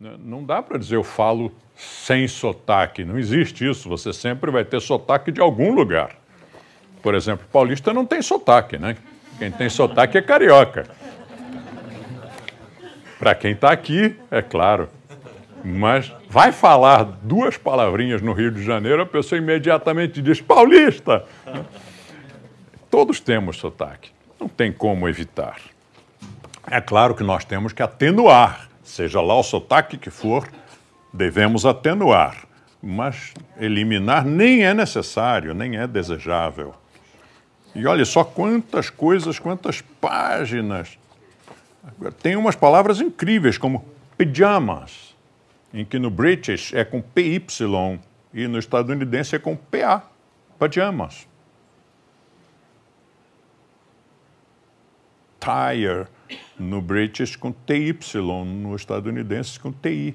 Né? Não dá para dizer eu falo sem sotaque, não existe isso. Você sempre vai ter sotaque de algum lugar. Por exemplo, paulista não tem sotaque, né? Quem tem sotaque é carioca. Para quem está aqui, é claro. Mas vai falar duas palavrinhas no Rio de Janeiro, a pessoa imediatamente diz paulista. Todos temos sotaque, não tem como evitar. É claro que nós temos que atenuar, seja lá o sotaque que for, devemos atenuar, mas eliminar nem é necessário, nem é desejável. E olha só quantas coisas, quantas páginas. Tem umas palavras incríveis, como pajamas, em que no British é com PY e no estadunidense é com PA, pajamas. Tire, no British com TY, no estadunidense com TI.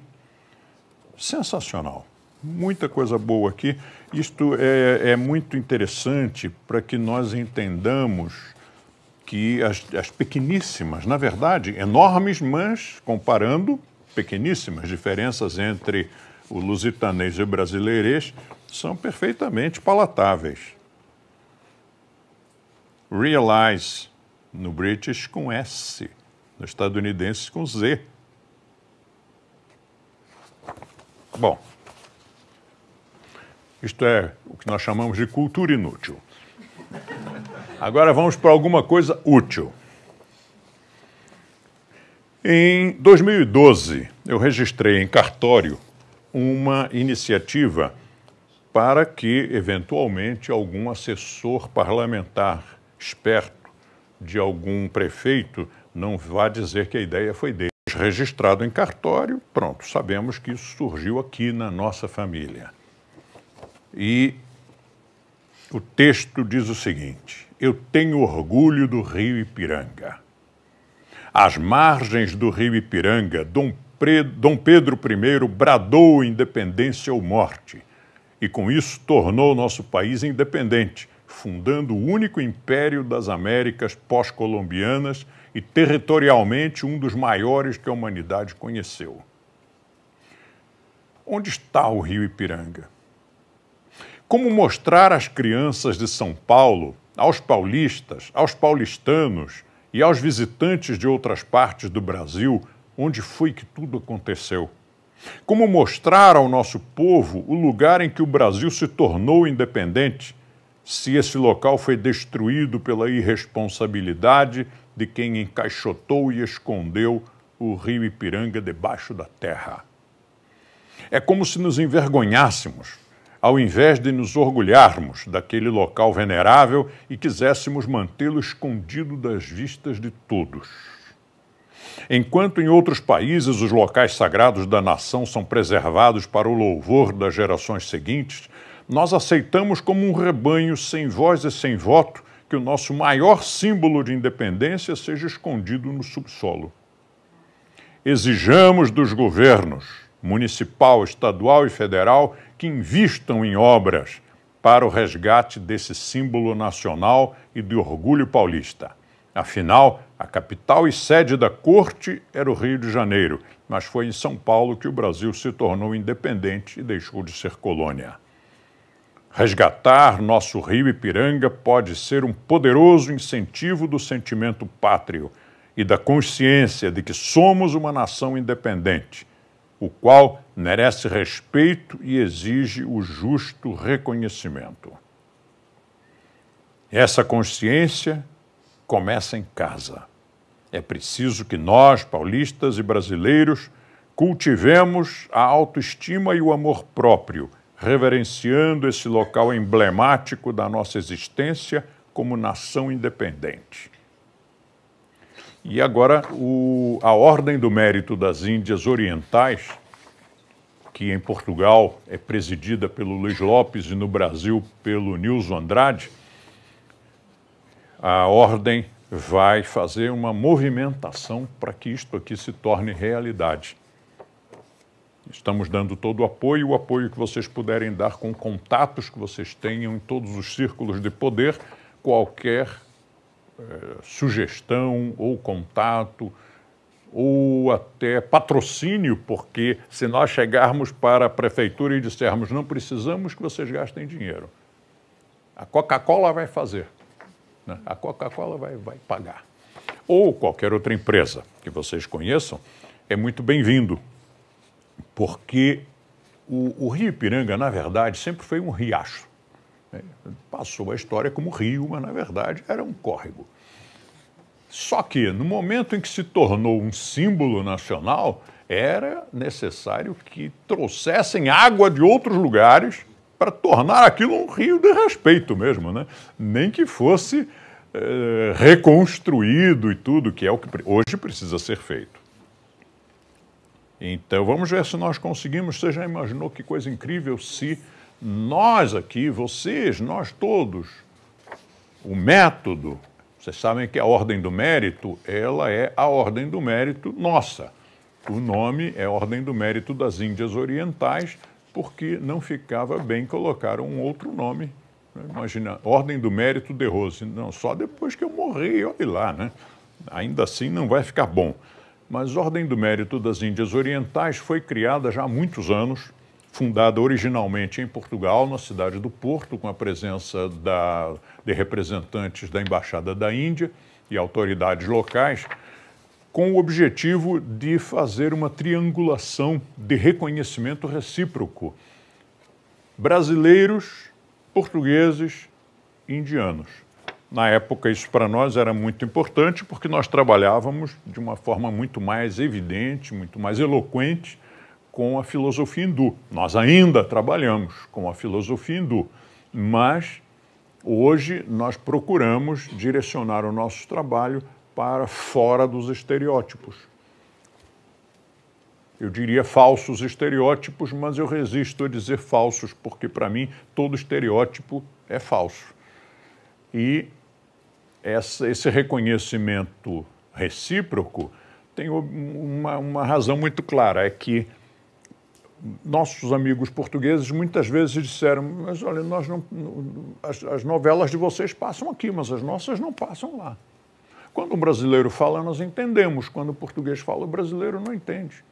Sensacional. Muita coisa boa aqui. Isto é, é muito interessante para que nós entendamos que as, as pequeníssimas, na verdade, enormes, mas comparando, pequeníssimas diferenças entre o lusitanês e o brasileirês são perfeitamente palatáveis. Realize no British com S, no estadunidense com Z. Bom, isto é o que nós chamamos de cultura inútil. Agora vamos para alguma coisa útil. Em 2012, eu registrei em cartório uma iniciativa para que, eventualmente, algum assessor parlamentar esperto de algum prefeito não vá dizer que a ideia foi dele. Registrado em cartório, pronto, sabemos que isso surgiu aqui na nossa família. E o texto diz o seguinte: Eu tenho orgulho do rio Ipiranga. Às margens do rio Ipiranga, Dom, Dom Pedro I bradou independência ou morte, e com isso tornou nosso país independente, fundando o único império das Américas pós-colombianas e territorialmente um dos maiores que a humanidade conheceu. Onde está o rio Ipiranga? Como mostrar às crianças de São Paulo, aos paulistas, aos paulistanos e aos visitantes de outras partes do Brasil onde foi que tudo aconteceu? Como mostrar ao nosso povo o lugar em que o Brasil se tornou independente se esse local foi destruído pela irresponsabilidade de quem encaixotou e escondeu o rio Ipiranga debaixo da terra. É como se nos envergonhássemos, ao invés de nos orgulharmos daquele local venerável e quiséssemos mantê-lo escondido das vistas de todos. Enquanto em outros países os locais sagrados da nação são preservados para o louvor das gerações seguintes, nós aceitamos como um rebanho sem voz e sem voto que o nosso maior símbolo de independência seja escondido no subsolo. Exijamos dos governos, municipal, estadual e federal, que invistam em obras para o resgate desse símbolo nacional e de orgulho paulista. Afinal, a capital e sede da corte era o Rio de Janeiro, mas foi em São Paulo que o Brasil se tornou independente e deixou de ser colônia. Resgatar nosso rio Ipiranga pode ser um poderoso incentivo do sentimento pátrio e da consciência de que somos uma nação independente, o qual merece respeito e exige o justo reconhecimento. Essa consciência começa em casa. É preciso que nós, paulistas e brasileiros, cultivemos a autoestima e o amor próprio reverenciando esse local emblemático da nossa existência como nação independente. E agora, o, a Ordem do Mérito das Índias Orientais, que em Portugal é presidida pelo Luiz Lopes e no Brasil pelo Nilson Andrade, a Ordem vai fazer uma movimentação para que isto aqui se torne realidade. Estamos dando todo o apoio, o apoio que vocês puderem dar com contatos que vocês tenham em todos os círculos de poder, qualquer eh, sugestão ou contato ou até patrocínio, porque se nós chegarmos para a prefeitura e dissermos não precisamos que vocês gastem dinheiro, a Coca-Cola vai fazer, né? a Coca-Cola vai, vai pagar. Ou qualquer outra empresa que vocês conheçam, é muito bem-vindo, porque o, o Rio Ipiranga, na verdade, sempre foi um riacho. Né? Passou a história como rio, mas na verdade era um córrego. Só que no momento em que se tornou um símbolo nacional, era necessário que trouxessem água de outros lugares para tornar aquilo um rio de respeito mesmo, né? Nem que fosse eh, reconstruído e tudo, que é o que hoje precisa ser feito. Então vamos ver se nós conseguimos. Você já imaginou que coisa incrível se nós aqui, vocês, nós todos, o método, vocês sabem que a ordem do mérito, ela é a ordem do mérito nossa. O nome é Ordem do Mérito das Índias Orientais, porque não ficava bem colocar um outro nome. Imagina, Ordem do Mérito de Rose. Não, só depois que eu morri, olhe lá, né? Ainda assim não vai ficar bom. Mas Ordem do Mérito das Índias Orientais foi criada já há muitos anos fundada originalmente em Portugal, na cidade do Porto, com a presença da, de representantes da Embaixada da Índia e autoridades locais, com o objetivo de fazer uma triangulação de reconhecimento recíproco. Brasileiros, portugueses indianos. Na época, isso para nós era muito importante porque nós trabalhávamos de uma forma muito mais evidente, muito mais eloquente com a filosofia hindu. Nós ainda trabalhamos com a filosofia hindu, mas hoje nós procuramos direcionar o nosso trabalho para fora dos estereótipos. Eu diria falsos estereótipos, mas eu resisto a dizer falsos, porque para mim todo estereótipo é falso. E essa, esse reconhecimento recíproco tem uma, uma razão muito clara: é que nossos amigos portugueses muitas vezes disseram: Mas olha, nós não, as, as, novelas de vocês passam aqui, mas as nossas não passam lá. Quando um brasileiro fala, nós entendemos. Quando o português fala, o brasileiro não entende.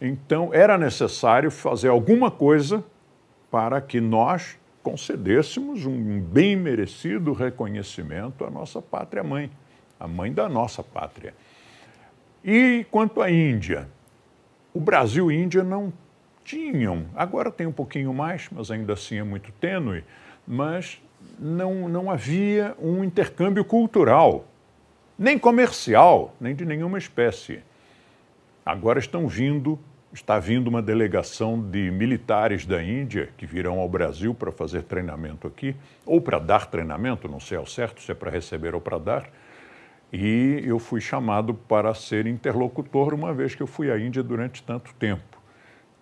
Então, era necessário fazer alguma coisa para que nós concedêssemos um bem merecido reconhecimento à nossa pátria mãe, a mãe da nossa pátria. E quanto à Índia, o Brasil e Índia não tinham, agora tem um pouquinho mais, mas ainda assim é muito tênue, mas não, não havia um intercâmbio cultural, nem comercial, nem de nenhuma espécie. Agora estão vindo, está vindo uma delegação de militares da Índia que virão ao Brasil para fazer treinamento aqui, ou para dar treinamento, não sei ao certo se é para receber ou para dar, e eu fui chamado para ser interlocutor, uma vez que eu fui à Índia durante tanto tempo.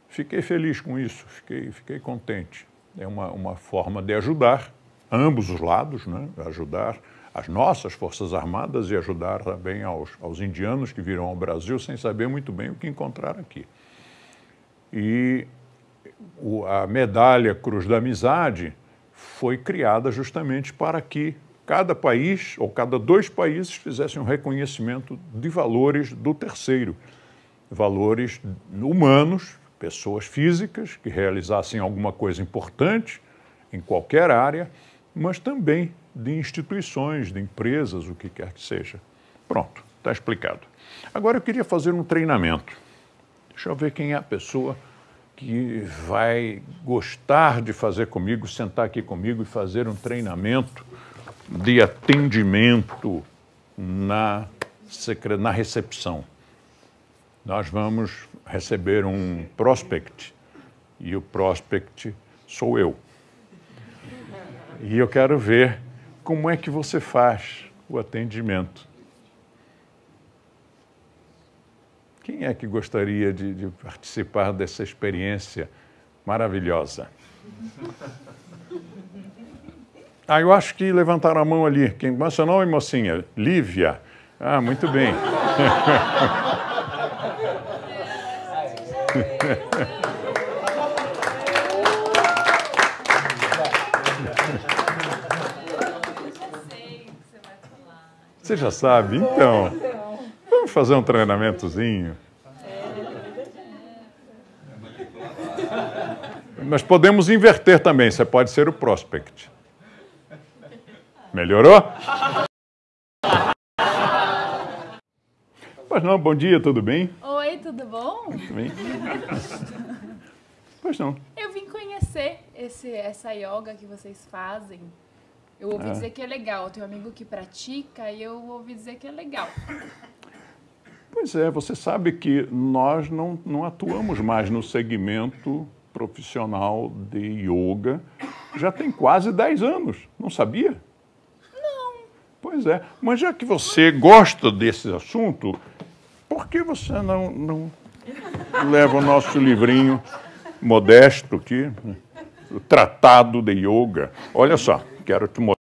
Fiquei feliz com isso, fiquei, fiquei contente. É uma, uma forma de ajudar ambos os lados, né? ajudar as nossas Forças Armadas e ajudar também aos, aos indianos que viram ao Brasil sem saber muito bem o que encontrar aqui. E a medalha Cruz da Amizade foi criada justamente para que cada país ou cada dois países fizessem um reconhecimento de valores do terceiro, valores humanos, pessoas físicas que realizassem alguma coisa importante em qualquer área, mas também de instituições, de empresas, o que quer que seja. Pronto, está explicado. Agora eu queria fazer um treinamento. Deixa eu ver quem é a pessoa que vai gostar de fazer comigo, sentar aqui comigo e fazer um treinamento de atendimento na, na recepção. Nós vamos receber um prospect e o prospect sou eu. E eu quero ver como é que você faz o atendimento. Quem é que gostaria de, de participar dessa experiência maravilhosa? Ah, eu acho que levantaram a mão ali. Quem, qual é seu nome, mocinha? Lívia. Ah, muito bem. Você já sabe? Então, vamos fazer um treinamentozinho. Nós podemos inverter também, você pode ser o prospect. Melhorou? Pois não, bom dia, tudo bem? Oi, tudo bom? Tudo bem? Pois não. Eu vim conhecer esse, essa yoga que vocês fazem. Eu ouvi Ah. dizer que é legal. Eu tenho um amigo que pratica e eu ouvi dizer que é legal. Pois é, você sabe que nós não, não atuamos mais no segmento profissional de yoga já tem quase 10 anos, não sabia? Não. Pois é, mas já que você gosta desse assunto, por que você não, não leva o nosso livrinho modesto aqui, o Tratado de Yoga? Olha só, quero te mostrar.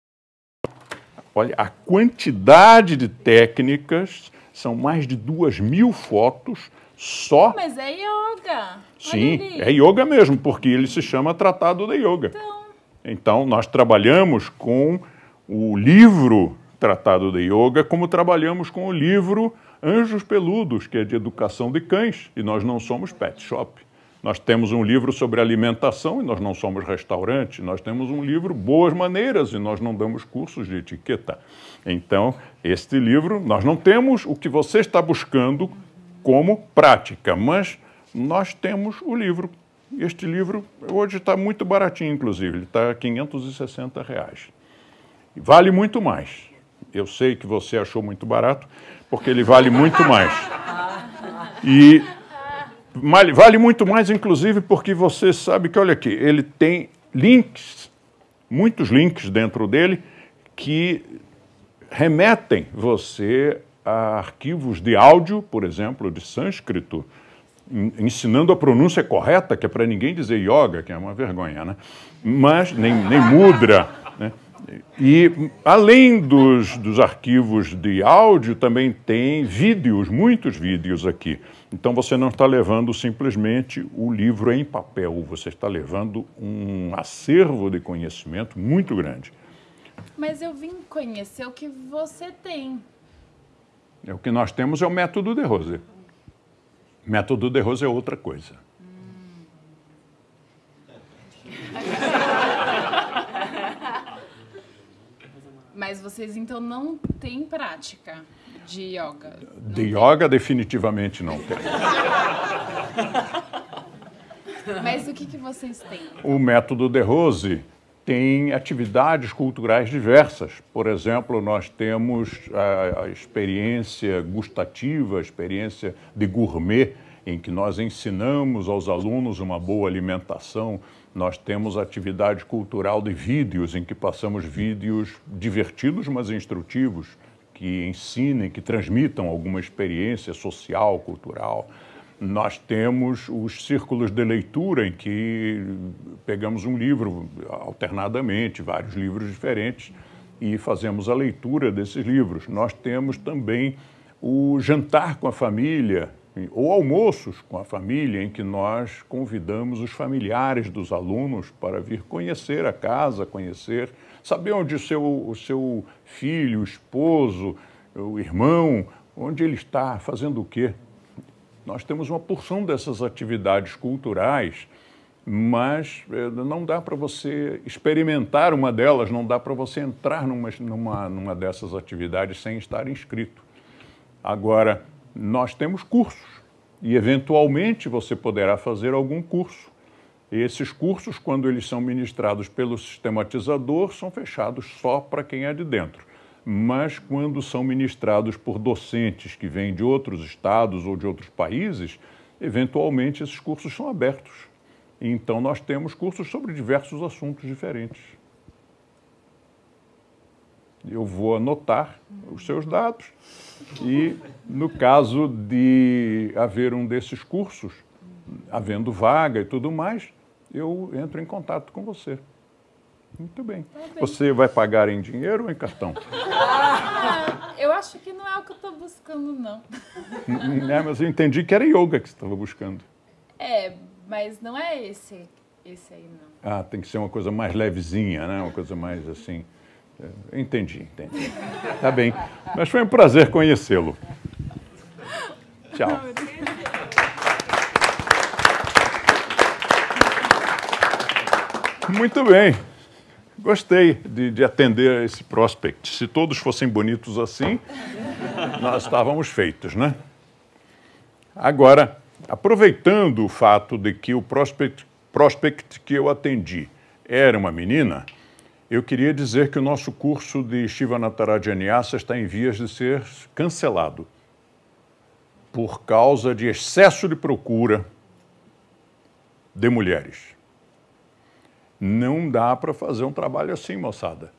Olha, a quantidade de técnicas, são mais de duas mil fotos só. Mas é yoga. Sim, é yoga mesmo, porque ele se chama Tratado de Yoga. Então, Então, nós trabalhamos com o livro Tratado de Yoga, como trabalhamos com o livro Anjos Peludos, que é de educação de cães, e nós não somos pet shop. Nós temos um livro sobre alimentação e nós não somos restaurante. Nós temos um livro Boas Maneiras e nós não damos cursos de etiqueta. Então, este livro, nós não temos o que você está buscando como prática, mas nós temos o livro. Este livro hoje está muito baratinho, inclusive, ele está a 560 reais. Vale muito mais. Eu sei que você achou muito barato, porque ele vale muito mais. E vale, muito mais, inclusive, porque você sabe que, olha aqui, ele tem links, muitos links dentro dele, que remetem você a arquivos de áudio, por exemplo, de sânscrito, en- ensinando a pronúncia correta, que é para ninguém dizer yoga, que é uma vergonha, né? Mas, nem, nem mudra, né? E, além dos, dos arquivos de áudio, também tem vídeos, muitos vídeos aqui. Então, você não está levando simplesmente o livro em papel, você está levando um acervo de conhecimento muito grande. mas eu vim conhecer o que você tem. É, O que nós temos é o método de Rose. Método de Rose é outra coisa. Mas vocês então não têm prática de yoga. De yoga, definitivamente não tem. Mas o que, que vocês têm? O método de Rose tem atividades culturais diversas. Por exemplo, nós temos a, a experiência gustativa, a experiência de gourmet, em que nós ensinamos aos alunos uma boa alimentação. Nós temos atividade cultural de vídeos, em que passamos vídeos divertidos, mas instrutivos, que ensinem, que transmitam alguma experiência social, cultural. Nós temos os círculos de leitura, em que pegamos um livro alternadamente, vários livros diferentes, e fazemos a leitura desses livros. Nós temos também o jantar com a família, ou almoços com a família, em que nós convidamos os familiares dos alunos para vir conhecer a casa, conhecer, saber onde o seu, o seu filho, o esposo, o irmão, onde ele está, fazendo o quê. Nós temos uma porção dessas atividades culturais, mas eh, não dá para você experimentar uma delas, não dá para você entrar numa, numa, numa dessas atividades sem estar inscrito. Agora, nós temos cursos e, eventualmente, você poderá fazer algum curso. Esses cursos, quando eles são ministrados pelo sistematizador, são fechados só para quem é de dentro. Mas quando são ministrados por docentes que vêm de outros estados ou de outros países, eventualmente esses cursos são abertos. Então nós temos cursos sobre diversos assuntos diferentes. Eu vou anotar os seus dados e, no caso de haver um desses cursos, havendo vaga e tudo mais, eu entro em contato com você. Muito bem. bem. Você vai pagar em dinheiro ou em cartão? Ah, eu acho que não é o que eu tô buscando, não. É, mas eu entendi que era yoga que você estava buscando. É, mas não é esse, esse aí, não. Ah, tem que ser uma coisa mais levezinha, né? Uma coisa mais assim. é, Entendi, entendi. Tá bem. Mas foi um prazer conhecê-lo. Tchau. Muito bem. Gostei de, de, atender esse prospect. Se todos fossem bonitos assim, nós estávamos feitos, né? Agora, aproveitando o fato de que o prospect, prospect que eu atendi era uma menina, eu queria dizer que o nosso curso de Shiva Natarajanyasa está em vias de ser cancelado por causa de excesso de procura de mulheres. Não dá para fazer um trabalho assim, moçada.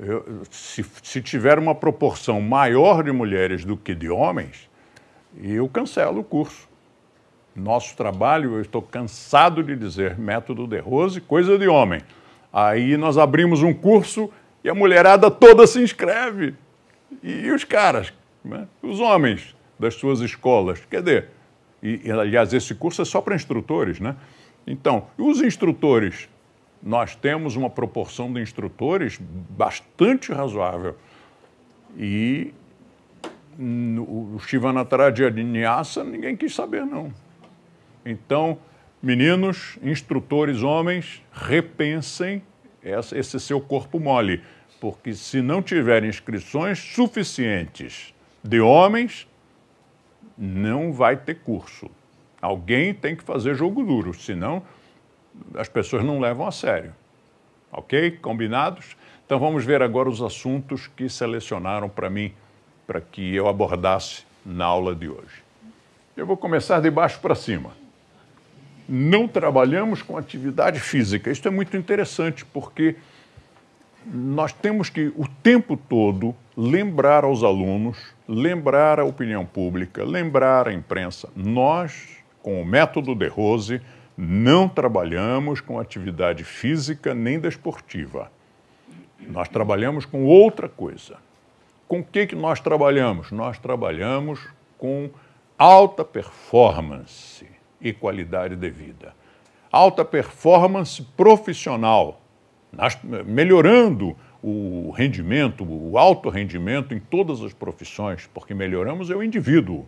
Eu, se, se tiver uma proporção maior de mulheres do que de homens, eu cancelo o curso. Nosso trabalho, eu estou cansado de dizer, método de Rose, coisa de homem. Aí nós abrimos um curso e a mulherada toda se inscreve. E, os caras, né? os homens das suas escolas. E, e, aliás, esse curso é só para instrutores, né? Então, os instrutores, nós temos uma proporção de instrutores bastante razoável. E o Shivanataradyanyasa ninguém quis saber, não. Então, Meninos, instrutores homens, repensem esse seu corpo mole, porque se não tiver inscrições suficientes de homens, não vai ter curso. Alguém tem que fazer jogo duro, senão as pessoas não levam a sério. Ok? Combinados? Então vamos ver agora os assuntos que selecionaram para mim, para que eu abordasse na aula de hoje. Eu vou começar de baixo para cima não trabalhamos com atividade física. Isso é muito interessante, porque nós temos que, o tempo todo, lembrar aos alunos, lembrar a opinião pública, lembrar a imprensa. Nós, com o método de Rose, não trabalhamos com atividade física nem desportiva. Nós trabalhamos com outra coisa. Com o que, que nós trabalhamos? Nós trabalhamos com alta performance e qualidade de vida. Alta performance profissional, melhorando o rendimento, o alto rendimento em todas as profissões, porque melhoramos é o indivíduo.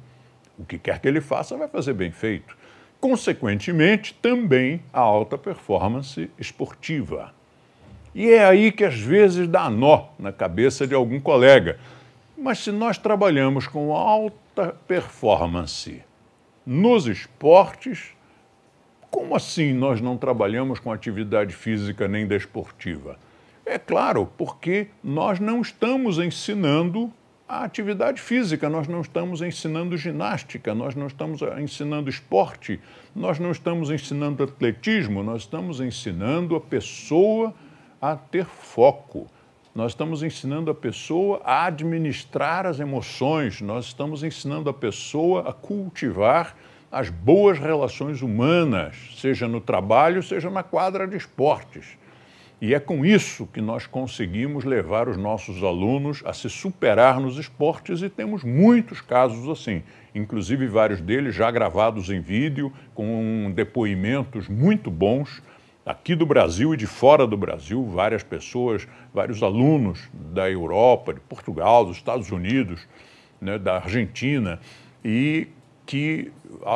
O que quer que ele faça vai fazer bem feito. Consequentemente, também a alta performance esportiva. E é aí que às vezes dá nó na cabeça de algum colega. Mas se nós trabalhamos com alta performance nos esportes, como assim nós não trabalhamos com atividade física nem desportiva? É claro, porque nós não estamos ensinando a atividade física, nós não estamos ensinando ginástica, nós não estamos ensinando esporte, nós não estamos ensinando atletismo, nós estamos ensinando a pessoa a ter foco. Nós estamos ensinando a pessoa a administrar as emoções, nós estamos ensinando a pessoa a cultivar as boas relações humanas, seja no trabalho, seja na quadra de esportes. E é com isso que nós conseguimos levar os nossos alunos a se superar nos esportes e temos muitos casos assim, inclusive vários deles já gravados em vídeo, com depoimentos muito bons aqui do Brasil e de fora do Brasil, várias pessoas, vários alunos da Europa, de Portugal, dos Estados Unidos, né, da Argentina, e que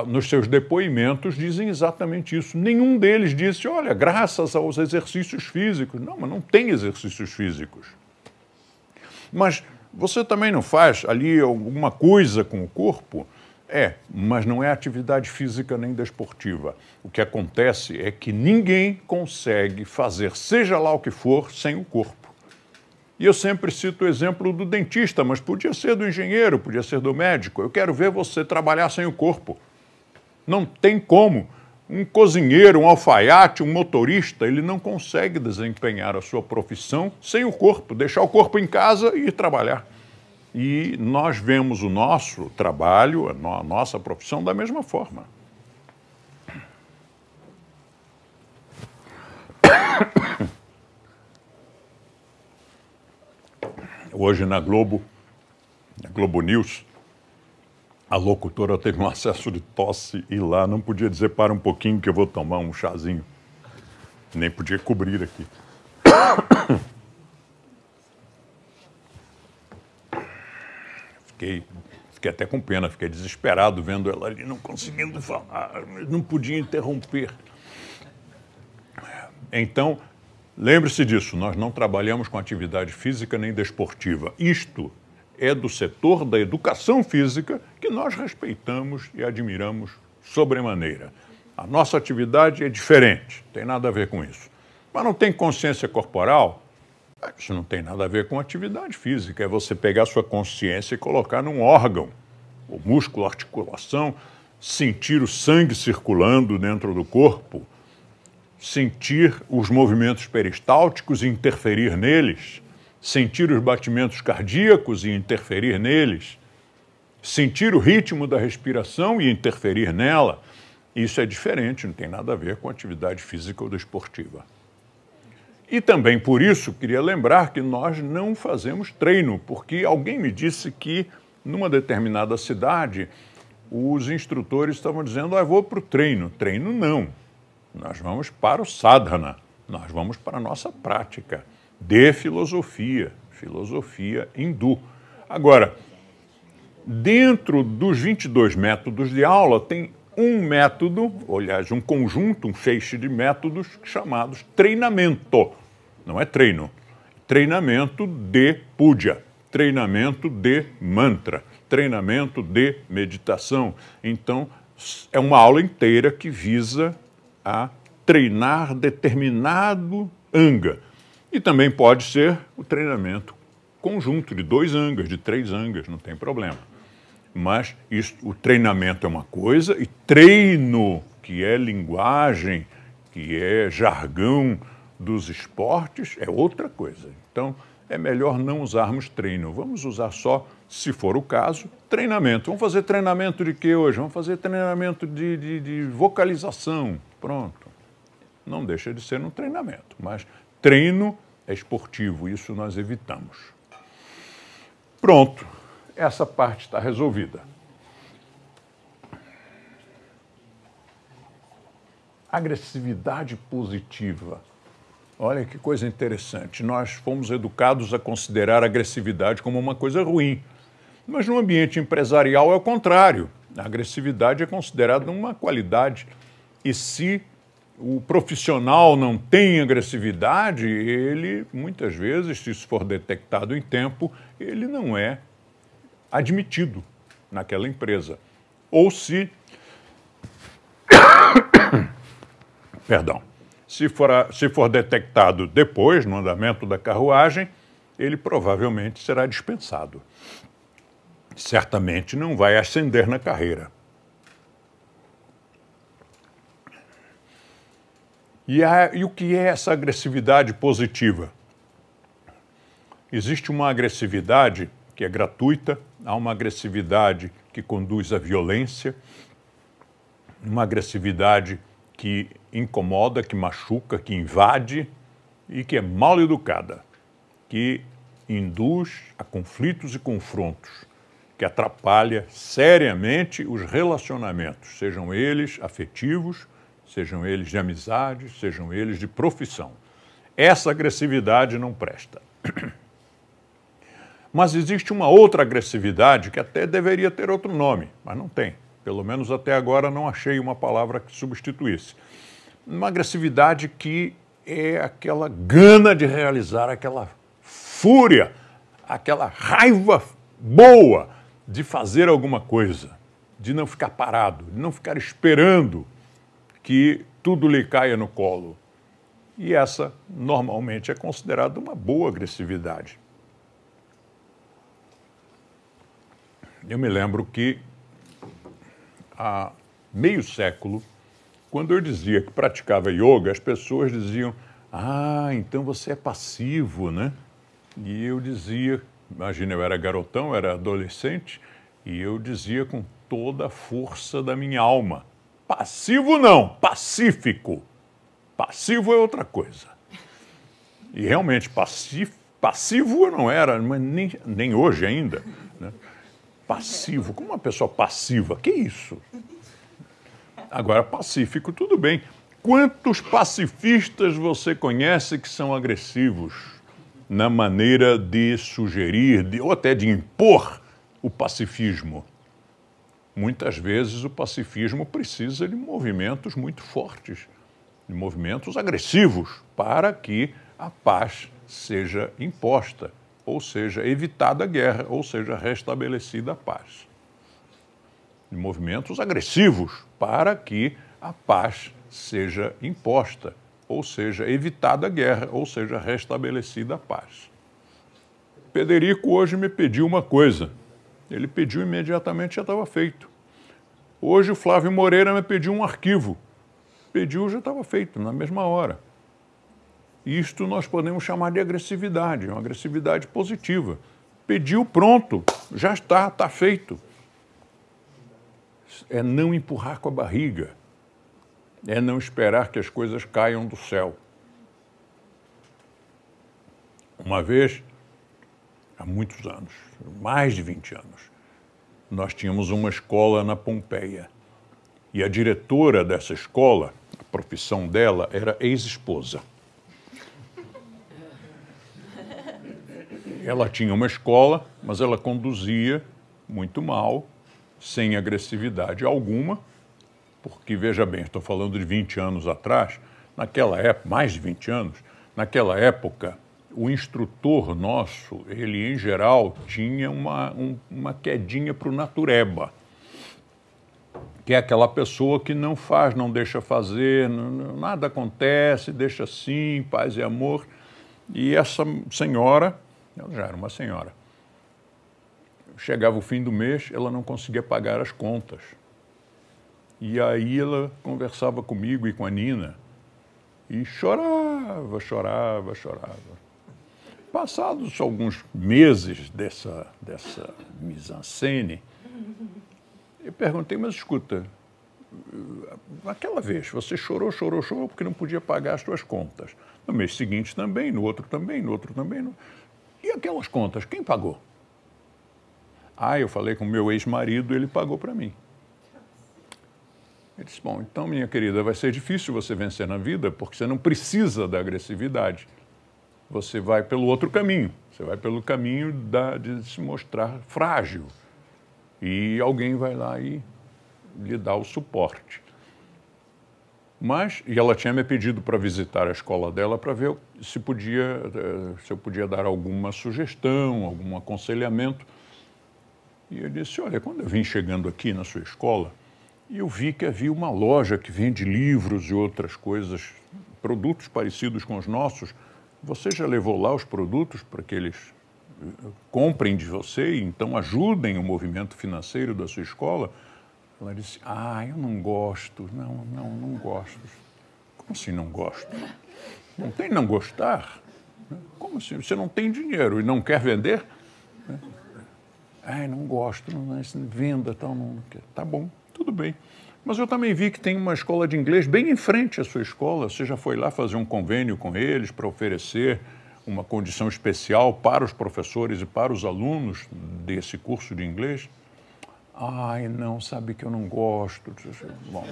nos seus depoimentos dizem exatamente isso. Nenhum deles disse, olha, graças aos exercícios físicos. Não, mas não tem exercícios físicos. Mas você também não faz ali alguma coisa com o corpo? É, mas não é atividade física nem desportiva. O que acontece é que ninguém consegue fazer, seja lá o que for, sem o corpo. E eu sempre cito o exemplo do dentista, mas podia ser do engenheiro, podia ser do médico. Eu quero ver você trabalhar sem o corpo. Não tem como. Um cozinheiro, um alfaiate, um motorista, ele não consegue desempenhar a sua profissão sem o corpo, deixar o corpo em casa e ir trabalhar. E nós vemos o nosso trabalho, a nossa profissão da mesma forma. Hoje na Globo, na Globo News, a locutora teve um acesso de tosse e lá não podia dizer para um pouquinho que eu vou tomar um chazinho. Nem podia cobrir aqui. Fiquei fiquei até com pena, fiquei desesperado vendo ela ali, não conseguindo falar, não podia interromper. Então, lembre-se disso, nós não trabalhamos com atividade física nem desportiva. Isto é do setor da educação física que nós respeitamos e admiramos sobremaneira. A nossa atividade é diferente, tem nada a ver com isso. Mas não tem consciência corporal? Isso não tem nada a ver com atividade física. É você pegar sua consciência e colocar num órgão, o músculo, a articulação, sentir o sangue circulando dentro do corpo, sentir os movimentos peristálticos e interferir neles, sentir os batimentos cardíacos e interferir neles, sentir o ritmo da respiração e interferir nela. Isso é diferente, não tem nada a ver com atividade física ou desportiva. E também por isso queria lembrar que nós não fazemos treino, porque alguém me disse que numa determinada cidade os instrutores estavam dizendo: ah, vou para o treino. Treino não. Nós vamos para o sadhana, nós vamos para a nossa prática de filosofia, filosofia hindu. Agora, dentro dos 22 métodos de aula, tem um método, aliás, um conjunto, um feixe de métodos chamados treinamento. Não é treino. Treinamento de puja, treinamento de mantra, treinamento de meditação. Então, é uma aula inteira que visa a treinar determinado anga. E também pode ser o treinamento conjunto de dois angas, de três angas, não tem problema. Mas isso, o treinamento é uma coisa e treino, que é linguagem, que é jargão dos esportes, é outra coisa. Então, é melhor não usarmos treino. Vamos usar só, se for o caso, treinamento. Vamos fazer treinamento de quê hoje? Vamos fazer treinamento de, de, de vocalização. Pronto. Não deixa de ser um treinamento, mas treino é esportivo, isso nós evitamos. Pronto, essa parte está resolvida. Agressividade positiva. Olha que coisa interessante. Nós fomos educados a considerar agressividade como uma coisa ruim. Mas no ambiente empresarial é o contrário. A agressividade é considerada uma qualidade e se o profissional não tem agressividade, ele, muitas vezes, se isso for detectado em tempo, ele não é admitido naquela empresa. Ou se. Perdão. Se for, se for detectado depois, no andamento da carruagem, ele provavelmente será dispensado. Certamente não vai ascender na carreira. E, a, e o que é essa agressividade positiva? Existe uma agressividade que é gratuita, há uma agressividade que conduz à violência, uma agressividade que incomoda, que machuca, que invade e que é mal educada, que induz a conflitos e confrontos, que atrapalha seriamente os relacionamentos, sejam eles afetivos, sejam eles de amizade, sejam eles de profissão. Essa agressividade não presta. Mas existe uma outra agressividade que até deveria ter outro nome, mas não tem. Pelo menos até agora não achei uma palavra que substituísse. Uma agressividade que é aquela gana de realizar, aquela fúria, aquela raiva boa de fazer alguma coisa, de não ficar parado, de não ficar esperando que tudo lhe caia no colo. E essa, normalmente, é considerada uma boa agressividade. Eu me lembro que há meio século, quando eu dizia que praticava yoga, as pessoas diziam: Ah, então você é passivo, né? E eu dizia, imagina, eu era garotão, era adolescente, e eu dizia com toda a força da minha alma: Passivo não, pacífico. Passivo é outra coisa. E realmente, passivo, passivo eu não era, mas nem, nem hoje ainda. Né? Passivo, como uma pessoa passiva? Que isso? Agora, pacífico, tudo bem. Quantos pacifistas você conhece que são agressivos na maneira de sugerir, de, ou até de impor o pacifismo? Muitas vezes o pacifismo precisa de movimentos muito fortes, de movimentos agressivos, para que a paz seja imposta, ou seja, evitada a guerra, ou seja, restabelecida a paz. De movimentos agressivos, para que a paz seja imposta, ou seja, evitada a guerra, ou seja, restabelecida a paz. Pederico hoje me pediu uma coisa. Ele pediu imediatamente, já estava feito. Hoje o Flávio Moreira me pediu um arquivo. Pediu, já estava feito, na mesma hora. Isto nós podemos chamar de agressividade, uma agressividade positiva. Pediu, pronto, já está, está feito. É não empurrar com a barriga, é não esperar que as coisas caiam do céu. Uma vez, há muitos anos, mais de 20 anos, nós tínhamos uma escola na Pompeia. E a diretora dessa escola, a profissão dela era ex-esposa. Ela tinha uma escola, mas ela conduzia muito mal, sem agressividade alguma, porque, veja bem, estou falando de 20 anos atrás, naquela época, mais de 20 anos, naquela época, o instrutor nosso, ele em geral tinha uma, um, uma quedinha para o natureba, que é aquela pessoa que não faz, não deixa fazer, não, nada acontece, deixa assim, paz e amor. E essa senhora, ela já era uma senhora, chegava o fim do mês, ela não conseguia pagar as contas. E aí ela conversava comigo e com a Nina e chorava, chorava, chorava. Passados alguns meses dessa, dessa mise-en-scène, eu perguntei, mas escuta, aquela vez você chorou, chorou, chorou porque não podia pagar as suas contas. No mês seguinte também, no outro também, no outro também. No... E aquelas contas, quem pagou? Ah, eu falei com meu ex-marido, ele pagou para mim. Ele disse, bom, então, minha querida, vai ser difícil você vencer na vida porque você não precisa da agressividade você vai pelo outro caminho. Você vai pelo caminho da, de se mostrar frágil. E alguém vai lá e lhe dá o suporte. Mas, e ela tinha me pedido para visitar a escola dela para ver se, podia, eh, se eu podia dar alguma sugestão, algum aconselhamento. E eu disse: Olha, quando eu vim chegando aqui na sua escola, eu vi que havia uma loja que vende livros e outras coisas, produtos parecidos com os nossos, você já levou lá os produtos para que eles eh, comprem de você e então ajudem o movimento financeiro da sua escola? Ela disse: Ah, eu não gosto. Não, não, não gosto. Como assim não gosto? Não tem não gostar? Como assim? Você não tem dinheiro e não quer vender? Ai, não gosto, não, não venda, tal, não quer. Tá bom, tudo bem. Mas eu também vi que tem uma escola de inglês bem em frente à sua escola. Você já foi lá fazer um convênio com eles para oferecer uma condição especial para os professores e para os alunos desse curso de inglês? Ai, não, sabe que eu não gosto. Bom.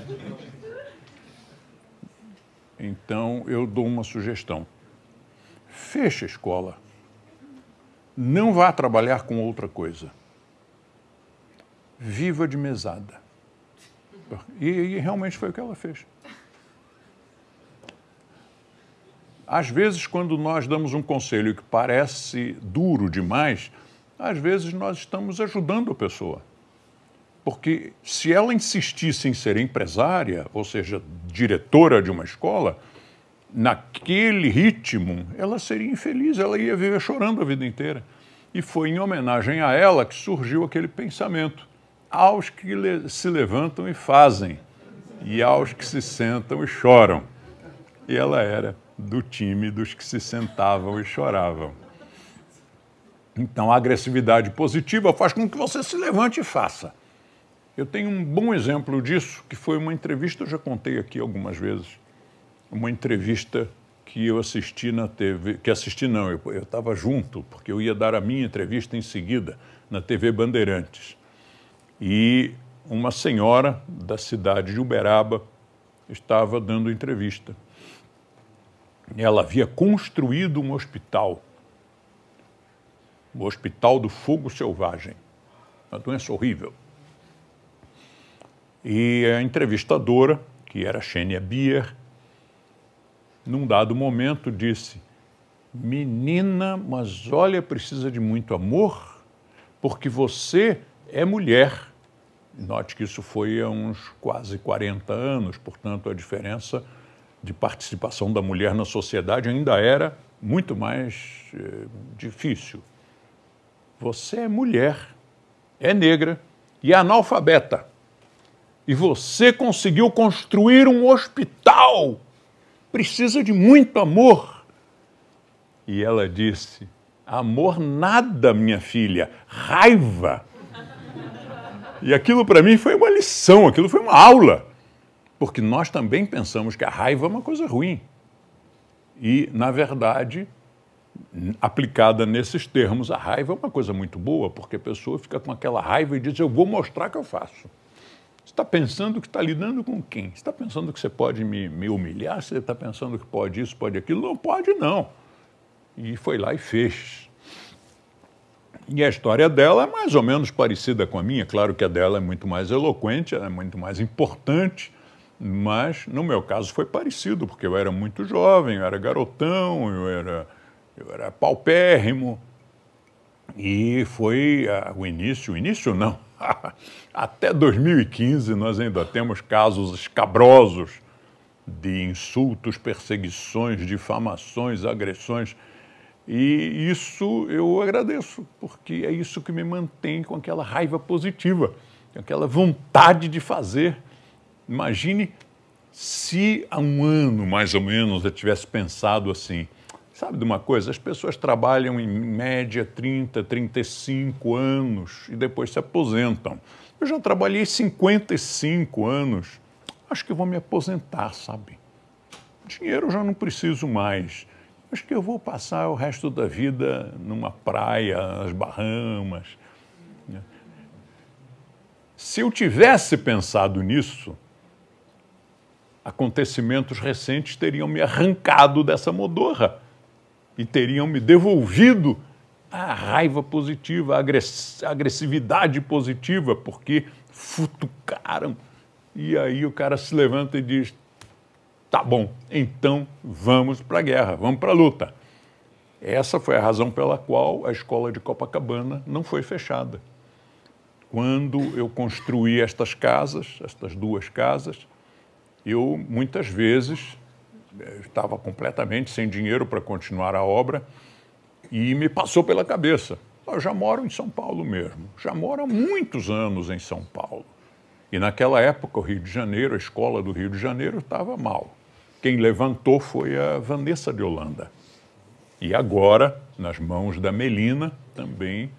Então, eu dou uma sugestão. Feche a escola. Não vá trabalhar com outra coisa. Viva de mesada. E, e realmente foi o que ela fez. Às vezes, quando nós damos um conselho que parece duro demais, às vezes nós estamos ajudando a pessoa. Porque se ela insistisse em ser empresária, ou seja, diretora de uma escola, naquele ritmo, ela seria infeliz, ela ia viver chorando a vida inteira. E foi em homenagem a ela que surgiu aquele pensamento aos que se levantam e fazem, e aos que se sentam e choram. E ela era do time dos que se sentavam e choravam. Então, a agressividade positiva faz com que você se levante e faça. Eu tenho um bom exemplo disso, que foi uma entrevista, eu já contei aqui algumas vezes, uma entrevista que eu assisti na TV, que assisti não, eu estava junto, porque eu ia dar a minha entrevista em seguida na TV Bandeirantes e uma senhora da cidade de Uberaba estava dando entrevista. Ela havia construído um hospital, o Hospital do Fogo Selvagem, uma doença horrível. E a entrevistadora, que era Xênia Bier, num dado momento disse: Menina, mas olha, precisa de muito amor, porque você é mulher. Note que isso foi há uns quase 40 anos, portanto, a diferença de participação da mulher na sociedade ainda era muito mais eh, difícil. Você é mulher, é negra e é analfabeta. E você conseguiu construir um hospital. Precisa de muito amor. E ela disse: Amor nada, minha filha, raiva. E aquilo para mim foi uma lição, aquilo foi uma aula. Porque nós também pensamos que a raiva é uma coisa ruim. E, na verdade, aplicada nesses termos, a raiva é uma coisa muito boa, porque a pessoa fica com aquela raiva e diz: Eu vou mostrar que eu faço. Você está pensando que está lidando com quem? Você está pensando que você pode me, me humilhar? Você está pensando que pode isso, pode aquilo? Não pode, não. E foi lá e fez. E a história dela é mais ou menos parecida com a minha. Claro que a dela é muito mais eloquente, é muito mais importante, mas no meu caso foi parecido, porque eu era muito jovem, eu era garotão, eu era eu era paupérrimo. E foi uh, o início, o início não, até 2015 nós ainda temos casos escabrosos de insultos, perseguições, difamações, agressões. E isso eu agradeço, porque é isso que me mantém com aquela raiva positiva, com aquela vontade de fazer. Imagine se há um ano, mais ou menos, eu tivesse pensado assim, Sabe de uma coisa? As pessoas trabalham em média 30, 35 anos e depois se aposentam. Eu já trabalhei 55 anos. Acho que vou me aposentar, sabe? Dinheiro eu já não preciso mais. Acho que eu vou passar o resto da vida numa praia, nas Bahamas. Se eu tivesse pensado nisso, acontecimentos recentes teriam me arrancado dessa modorra e teriam me devolvido a raiva positiva, a agressividade positiva, porque futucaram. E aí o cara se levanta e diz: tá bom, então vamos para a guerra, vamos para a luta. Essa foi a razão pela qual a escola de Copacabana não foi fechada. Quando eu construí estas casas, estas duas casas, eu muitas vezes estava completamente sem dinheiro para continuar a obra e me passou pela cabeça. Eu já moro em São Paulo mesmo, já moro há muitos anos em São Paulo. E naquela época, o Rio de Janeiro, a escola do Rio de Janeiro estava mal. Quem levantou foi a Vanessa de Holanda. E agora, nas mãos da Melina, também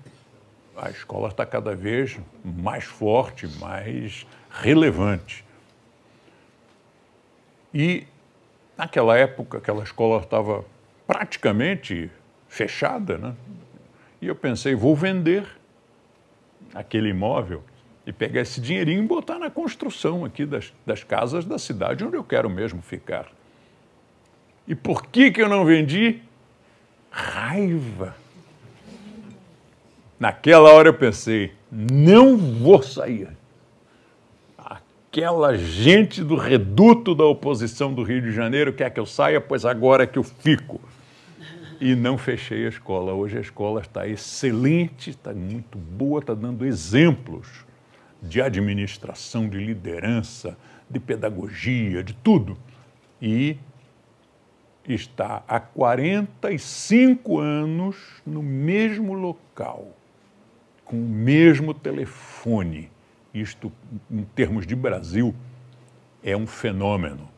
a escola está cada vez mais forte, mais relevante. E Naquela época, aquela escola estava praticamente fechada, né? E eu pensei, vou vender aquele imóvel e pegar esse dinheirinho e botar na construção aqui das, das casas da cidade onde eu quero mesmo ficar. E por que, que eu não vendi? Raiva. Naquela hora eu pensei, não vou sair aquela gente do reduto da oposição do Rio de Janeiro quer que eu saia, pois agora é que eu fico. E não fechei a escola. Hoje a escola está excelente, está muito boa, está dando exemplos de administração, de liderança, de pedagogia, de tudo. E está há 45 anos no mesmo local, com o mesmo telefone isto, em termos de Brasil, é um fenômeno.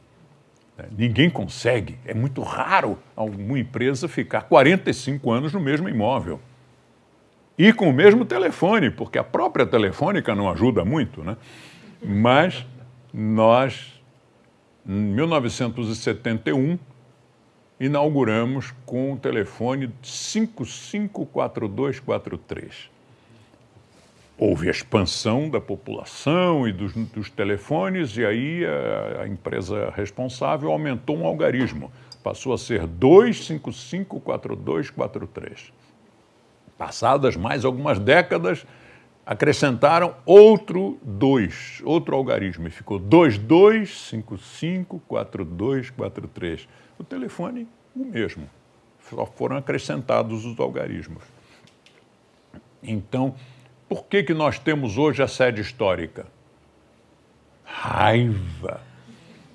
Né? Ninguém consegue, é muito raro alguma empresa ficar 45 anos no mesmo imóvel. E com o mesmo telefone, porque a própria telefônica não ajuda muito, né? Mas nós, em 1971, inauguramos com o telefone 554243 houve a expansão da população e dos, dos telefones, e aí a, a, empresa responsável aumentou um algarismo. Passou a ser 2554243. Passadas mais algumas décadas, acrescentaram outro 2, outro algarismo, e ficou 22554243. O telefone, o mesmo. Só foram acrescentados os algarismos. Então, por que, que nós temos hoje a sede histórica? Raiva.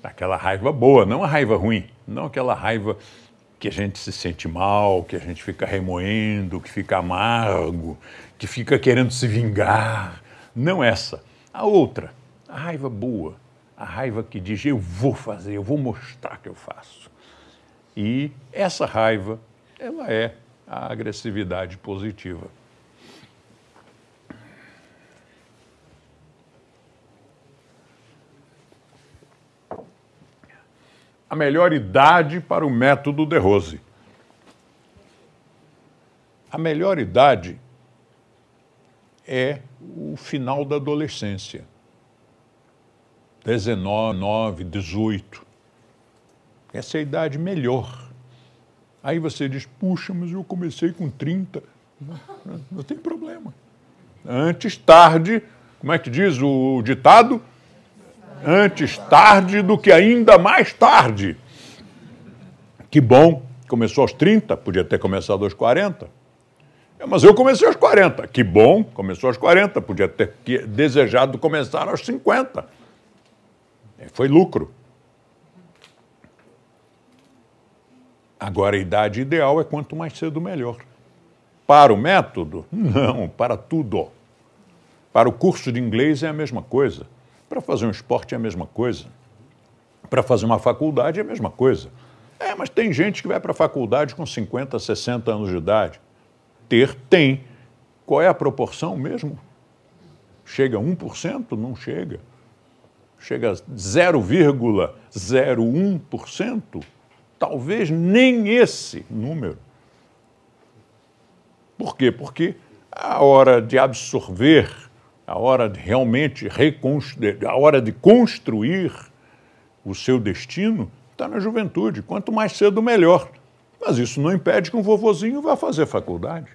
Aquela raiva boa, não a raiva ruim, não aquela raiva que a gente se sente mal, que a gente fica remoendo, que fica amargo, que fica querendo se vingar. Não essa. A outra, a raiva boa, a raiva que diz eu vou fazer, eu vou mostrar que eu faço. E essa raiva, ela é a agressividade positiva. A melhor idade para o método de Rose. A melhor idade é o final da adolescência. 19, 18. Essa é a idade melhor. Aí você diz, puxa, mas eu comecei com 30. Não, não tem problema. Antes, tarde, como é que diz o ditado? Antes tarde do que ainda mais tarde. Que bom, começou aos 30, podia ter começado aos 40. É, mas eu comecei aos 40. Que bom, começou aos 40, podia ter desejado começar aos 50. É, foi lucro. Agora, a idade ideal é quanto mais cedo melhor. Para o método? Não, para tudo. Para o curso de inglês é a mesma coisa. Para fazer um esporte é a mesma coisa. Para fazer uma faculdade é a mesma coisa. É, mas tem gente que vai para a faculdade com 50, 60 anos de idade. Ter, tem. Qual é a proporção mesmo? Chega a 1%? Não chega. Chega a 0,01%? Talvez nem esse número. Por quê? Porque a hora de absorver a hora de realmente reconstruir, a hora de construir o seu destino está na juventude. Quanto mais cedo, melhor. Mas isso não impede que um vovozinho vá fazer faculdade.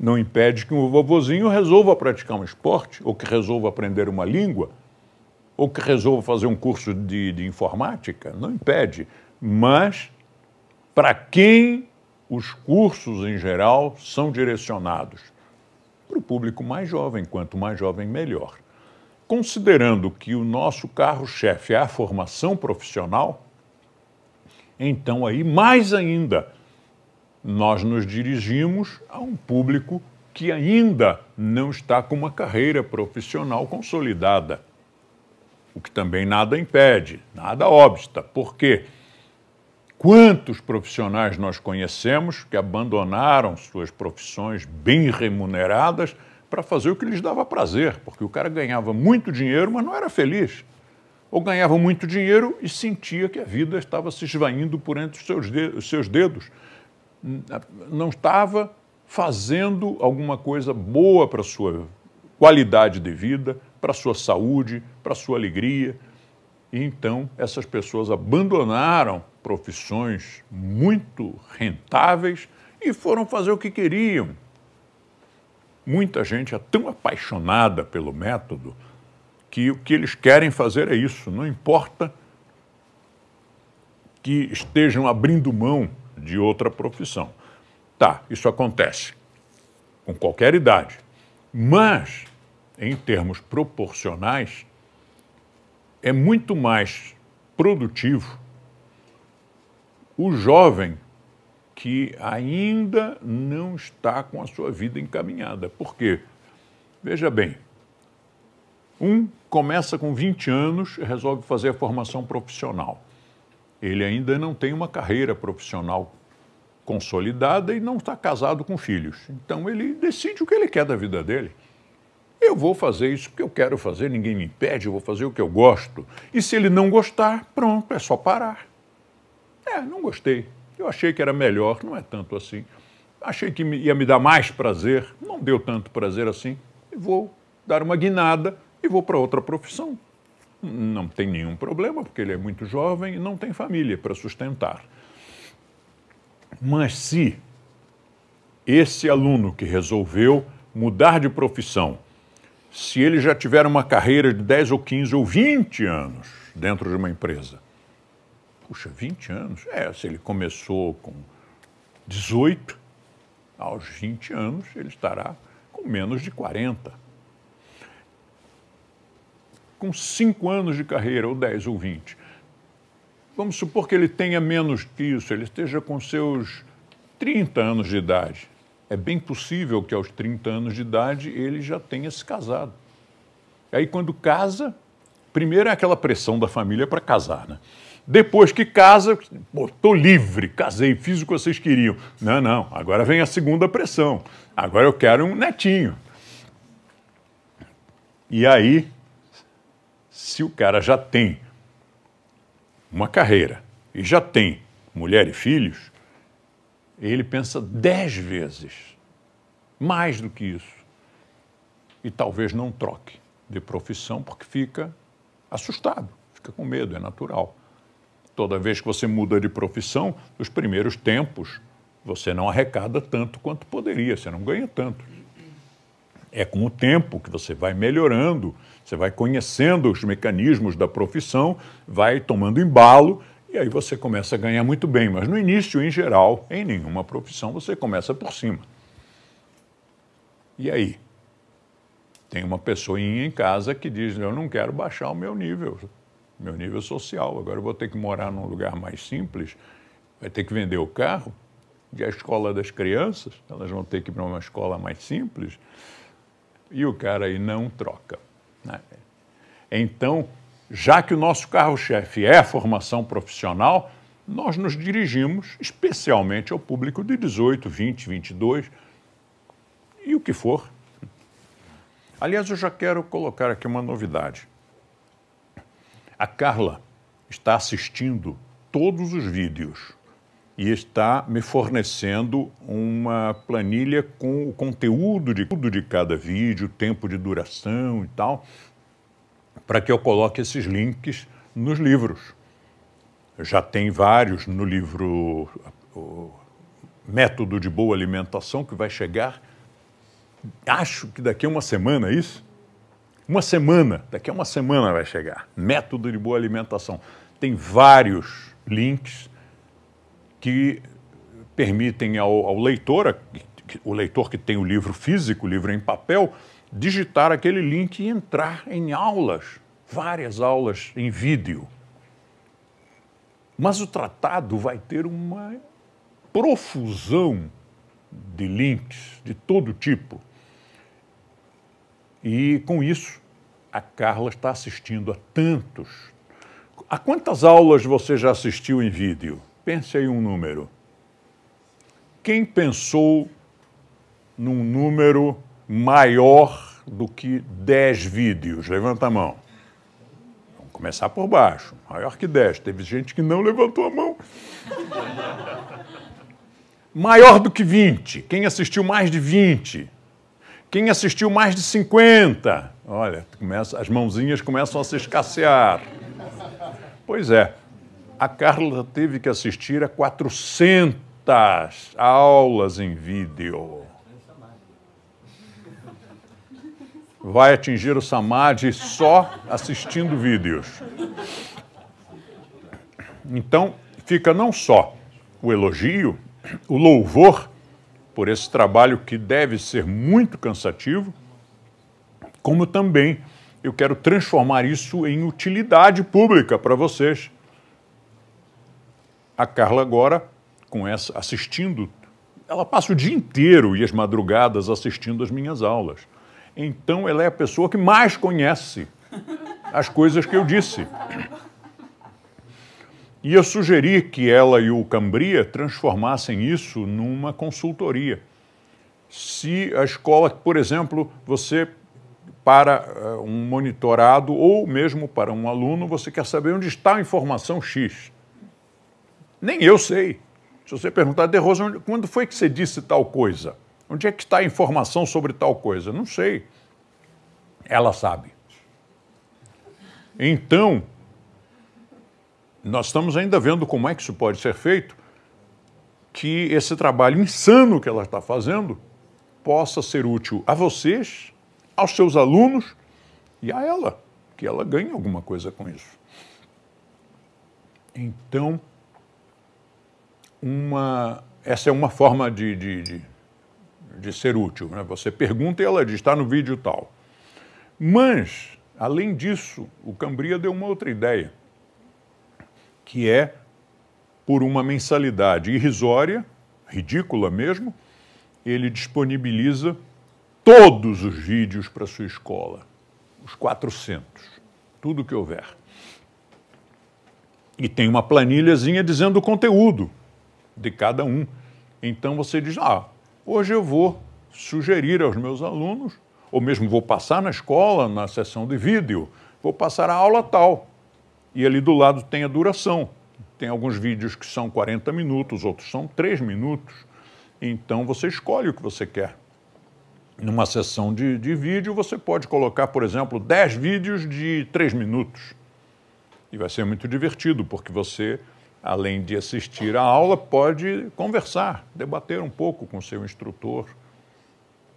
Não impede que um vovozinho resolva praticar um esporte, ou que resolva aprender uma língua, ou que resolva fazer um curso de, de informática. Não impede. Mas para quem os cursos em geral são direcionados? Público mais jovem, quanto mais jovem, melhor. Considerando que o nosso carro-chefe é a formação profissional, então aí mais ainda nós nos dirigimos a um público que ainda não está com uma carreira profissional consolidada. O que também nada impede, nada obsta. Por quê? Quantos profissionais nós conhecemos que abandonaram suas profissões bem remuneradas para fazer o que lhes dava prazer? Porque o cara ganhava muito dinheiro, mas não era feliz. Ou ganhava muito dinheiro e sentia que a vida estava se esvaindo por entre os seus dedos. Não estava fazendo alguma coisa boa para a sua qualidade de vida, para a sua saúde, para a sua alegria. E então essas pessoas abandonaram profissões muito rentáveis e foram fazer o que queriam. Muita gente é tão apaixonada pelo método que o que eles querem fazer é isso, não importa que estejam abrindo mão de outra profissão. Tá, isso acontece com qualquer idade. Mas, em termos proporcionais, é muito mais produtivo o jovem que ainda não está com a sua vida encaminhada. Por quê? Veja bem, um começa com 20 anos e resolve fazer a formação profissional. Ele ainda não tem uma carreira profissional consolidada e não está casado com filhos. Então ele decide o que ele quer da vida dele. Eu vou fazer isso porque eu quero fazer, ninguém me impede, eu vou fazer o que eu gosto. E se ele não gostar, pronto, é só parar. É, não gostei. Eu achei que era melhor, não é tanto assim. Achei que ia me dar mais prazer, não deu tanto prazer assim. Vou dar uma guinada e vou para outra profissão. Não tem nenhum problema, porque ele é muito jovem e não tem família para sustentar. Mas se esse aluno que resolveu mudar de profissão se ele já tiver uma carreira de 10 ou 15 ou 20 anos dentro de uma empresa. Puxa, 20 anos? É, se ele começou com 18, aos 20 anos ele estará com menos de 40. Com 5 anos de carreira, ou 10 ou 20. Vamos supor que ele tenha menos que isso, ele esteja com seus 30 anos de idade. É bem possível que aos 30 anos de idade ele já tenha se casado. Aí, quando casa, primeiro é aquela pressão da família para casar, né? Depois que casa, estou livre, casei, fiz o que vocês queriam. Não, não, agora vem a segunda pressão. Agora eu quero um netinho. E aí, se o cara já tem uma carreira e já tem mulher e filhos, ele pensa dez vezes mais do que isso. E talvez não troque de profissão porque fica assustado, fica com medo, é natural. Toda vez que você muda de profissão, nos primeiros tempos, você não arrecada tanto quanto poderia, você não ganha tanto. É com o tempo que você vai melhorando, você vai conhecendo os mecanismos da profissão, vai tomando embalo e aí você começa a ganhar muito bem. Mas no início, em geral, em nenhuma profissão, você começa por cima. E aí? Tem uma pessoinha em casa que diz: Eu não quero baixar o meu nível, meu nível social. Agora eu vou ter que morar num lugar mais simples, vai ter que vender o carro. E a escola das crianças, elas vão ter que ir para uma escola mais simples. E o cara aí não troca. Né? Então, já que o nosso carro-chefe é a formação profissional, nós nos dirigimos especialmente ao público de 18, 20, 22 e o que for. Aliás, eu já quero colocar aqui uma novidade. A Carla está assistindo todos os vídeos e está me fornecendo uma planilha com o conteúdo de tudo de cada vídeo, tempo de duração e tal, para que eu coloque esses links nos livros. Já tem vários no livro Método de Boa Alimentação, que vai chegar acho que daqui a uma semana, é isso? Uma semana, daqui a uma semana vai chegar. Método de boa alimentação. Tem vários links que permitem ao, ao leitor, o leitor que tem o livro físico, o livro em papel, digitar aquele link e entrar em aulas, várias aulas em vídeo. Mas o tratado vai ter uma profusão de links de todo tipo. E com isso, a Carla está assistindo a tantos. A quantas aulas você já assistiu em vídeo? Pense aí um número. Quem pensou num número maior do que 10 vídeos? Levanta a mão. Vamos começar por baixo. Maior que 10. Teve gente que não levantou a mão. Maior do que 20. Quem assistiu mais de 20? Quem assistiu mais de 50? Olha, começa, as mãozinhas começam a se escassear. Pois é, a Carla teve que assistir a 400 aulas em vídeo. Vai atingir o Samadhi só assistindo vídeos. Então, fica não só o elogio, o louvor por esse trabalho que deve ser muito cansativo, como também eu quero transformar isso em utilidade pública para vocês. A Carla agora, com essa assistindo, ela passa o dia inteiro e as madrugadas assistindo as minhas aulas. Então ela é a pessoa que mais conhece as coisas que eu disse. E eu sugeri que ela e o Cambria transformassem isso numa consultoria. Se a escola, por exemplo, você para uh, um monitorado ou mesmo para um aluno, você quer saber onde está a informação X. Nem eu sei. Se você perguntar, De Rosa, quando foi que você disse tal coisa? Onde é que está a informação sobre tal coisa? Não sei. Ela sabe. Então, nós estamos ainda vendo como é que isso pode ser feito, que esse trabalho insano que ela está fazendo possa ser útil a vocês aos seus alunos e a ela, que ela ganhe alguma coisa com isso. Então, uma, essa é uma forma de, de, de, de ser útil. Né? Você pergunta e ela diz, está no vídeo tal. Mas, além disso, o Cambria deu uma outra ideia, que é por uma mensalidade irrisória, ridícula mesmo, ele disponibiliza todos os vídeos para sua escola, os 400, tudo que houver. E tem uma planilhazinha dizendo o conteúdo de cada um. Então você diz: ah, hoje eu vou sugerir aos meus alunos, ou mesmo vou passar na escola, na sessão de vídeo, vou passar a aula tal. E ali do lado tem a duração. Tem alguns vídeos que são 40 minutos, outros são 3 minutos. Então você escolhe o que você quer. Numa sessão de, de vídeo, você pode colocar, por exemplo, 10 vídeos de 3 minutos. E vai ser muito divertido, porque você, além de assistir a aula, pode conversar, debater um pouco com seu instrutor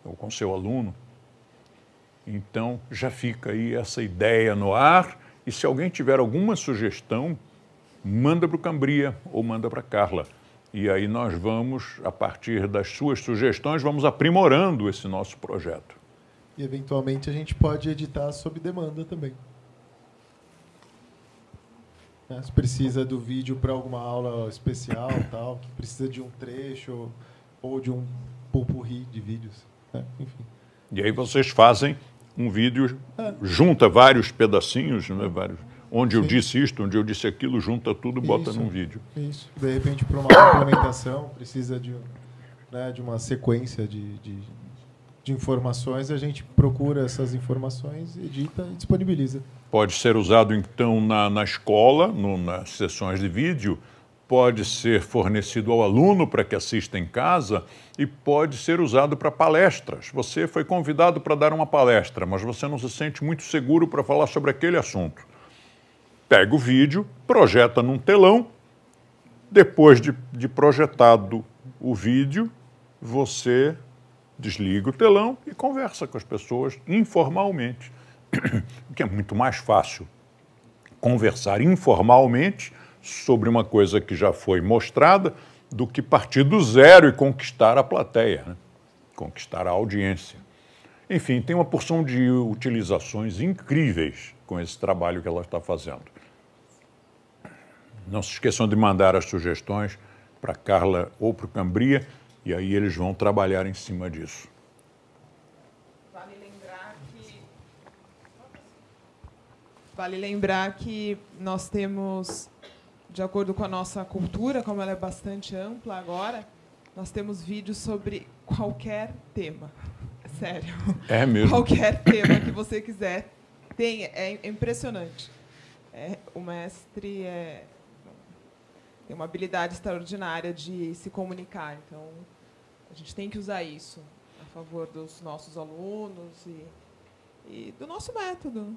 ou com seu aluno. Então, já fica aí essa ideia no ar. E se alguém tiver alguma sugestão, manda para o Cambria ou manda para a Carla. E aí nós vamos, a partir das suas sugestões, vamos aprimorando esse nosso projeto. E eventualmente a gente pode editar sob demanda também. Né? Se precisa do vídeo para alguma aula especial, tal, que precisa de um trecho ou de um pulpurri de vídeos. Né? Enfim. E aí vocês fazem um vídeo, junta vários pedacinhos, né, vários onde Sim. eu disse isto, onde eu disse aquilo, junta tudo, bota isso, num vídeo. Isso. De repente, para uma complementação, precisa de, né, de uma sequência de, de, de, informações, a gente procura essas informações, edita e disponibiliza. Pode ser usado, então, na, na escola, no, nas sessões de vídeo, pode ser fornecido ao aluno para que assista em casa e pode ser usado para palestras. Você foi convidado para dar uma palestra, mas você não se sente muito seguro para falar sobre aquele assunto pega o vídeo, projeta num telão, depois de, de projetado o vídeo, você desliga o telão e conversa com as pessoas informalmente, o que é muito mais fácil conversar informalmente sobre uma coisa que já foi mostrada do que partir do zero e conquistar a plateia, né? conquistar a audiência. Enfim, tem uma porção de utilizações incríveis com esse trabalho que ela está fazendo. Não se esqueçam de mandar as sugestões para Carla ou para o Cambria, e aí eles vão trabalhar em cima disso. Vale lembrar que, vale lembrar que nós temos, de acordo com a nossa cultura, como ela é bastante ampla agora, nós temos vídeos sobre qualquer tema. Sério. É mesmo. Qualquer tema que você quiser. Tem, é impressionante. É, o mestre é, tem uma habilidade extraordinária de se comunicar. Então, a gente tem que usar isso a favor dos nossos alunos e, e do nosso método.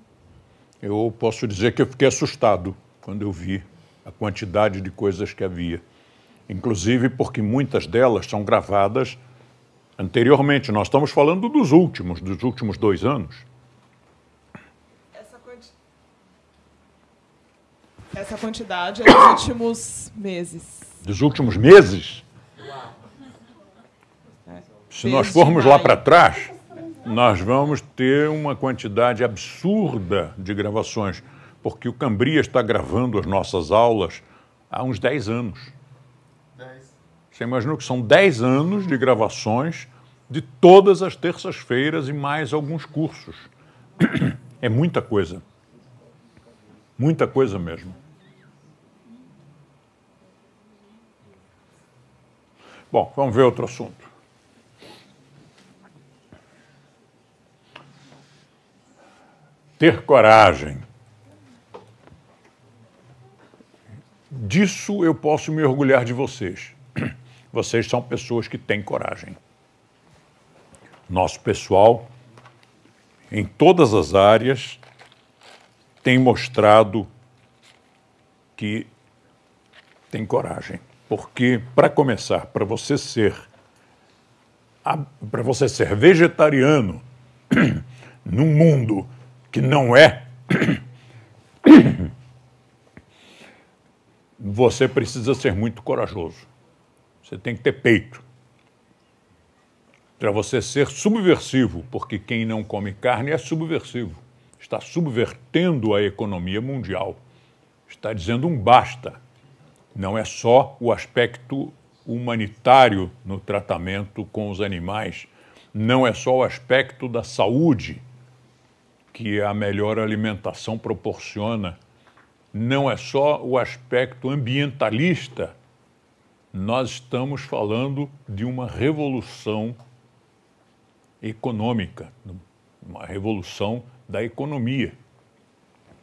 Eu posso dizer que eu fiquei assustado quando eu vi a quantidade de coisas que havia. Inclusive porque muitas delas são gravadas anteriormente. Nós estamos falando dos últimos, dos últimos dois anos. Essa quantidade é dos últimos meses. Dos últimos meses? É. Se nós formos lá para trás, nós vamos ter uma quantidade absurda de gravações, porque o Cambria está gravando as nossas aulas há uns 10 anos. Você imaginou que são 10 anos de gravações de todas as terças-feiras e mais alguns cursos. É muita coisa. Muita coisa mesmo. Bom, vamos ver outro assunto. Ter coragem. Disso eu posso me orgulhar de vocês. Vocês são pessoas que têm coragem. Nosso pessoal, em todas as áreas, tem mostrado que tem coragem. Porque, para começar, para você ser para você ser vegetariano, num mundo que não é, você precisa ser muito corajoso. Você tem que ter peito. Para você ser subversivo, porque quem não come carne é subversivo. Está subvertendo a economia mundial. Está dizendo um basta. Não é só o aspecto humanitário no tratamento com os animais, não é só o aspecto da saúde que a melhor alimentação proporciona, não é só o aspecto ambientalista. Nós estamos falando de uma revolução econômica, uma revolução da economia.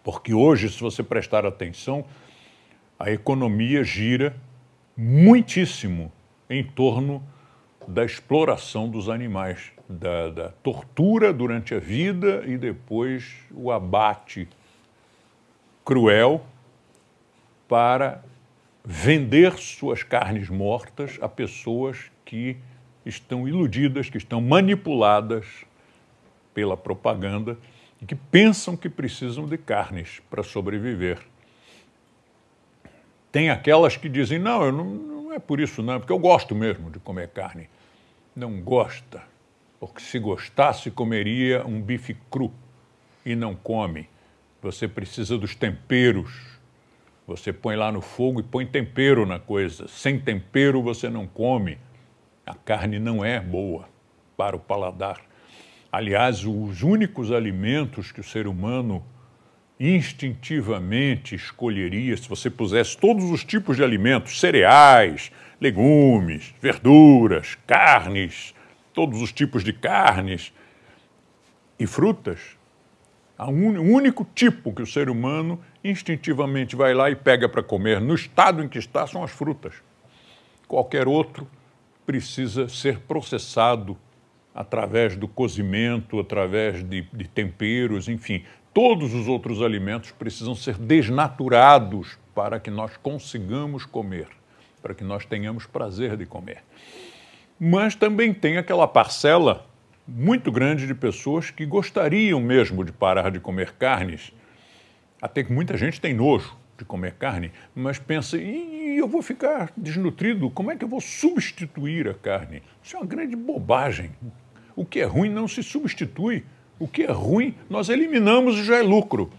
Porque hoje, se você prestar atenção, a economia gira muitíssimo em torno da exploração dos animais, da, da, tortura durante a vida e depois o abate cruel para vender suas carnes mortas a pessoas que estão iludidas, que estão manipuladas pela propaganda e que pensam que precisam de carnes para sobreviver. Tem aquelas que dizem, não, eu não, não é por isso não, é porque eu gosto mesmo de comer carne. Não gosta, porque se gostasse comeria um bife cru e não come. Você precisa dos temperos. Você põe lá no fogo e põe tempero na coisa. Sem tempero você não come. A carne não é boa para o paladar. Aliás, os únicos alimentos que o ser humano instintivamente escolheria, se você pusesse todos os tipos de alimentos, cereais, legumes, verduras, carnes, todos os tipos de carnes e frutas, o un, único tipo que o ser humano instintivamente vai lá e pega para comer no estado em que está são as frutas. Qualquer outro precisa ser processado através do cozimento, através de, de temperos, enfim, Todos os outros alimentos precisam ser desnaturados para que nós consigamos comer, para que nós tenhamos prazer de comer. Mas também tem aquela parcela muito grande de pessoas que gostariam mesmo de parar de comer carnes. Até que muita gente tem nojo de comer carne, mas pensa, e eu vou ficar desnutrido? Como é que eu vou substituir a carne? Isso é uma grande bobagem. O que é ruim não se substitui. O que é ruim, nós eliminamos e já é lucro.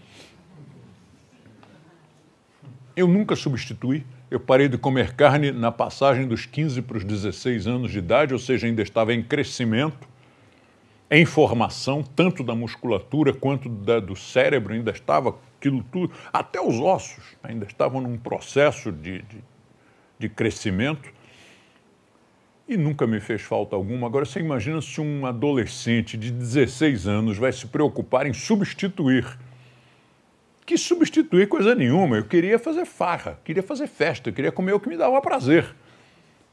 Eu nunca substituí. Eu parei de comer carne na passagem dos 15 para os 16 anos de idade, ou seja, ainda estava em crescimento, em formação, tanto da musculatura quanto da, do cérebro, ainda estava aquilo tudo, até os ossos ainda estavam num processo de, de, de crescimento e nunca me fez falta alguma. Agora, você imagina se um adolescente de 16 anos vai se preocupar em substituir. Que substituir coisa nenhuma. Eu queria fazer farra, queria fazer festa, queria comer o que me dava prazer.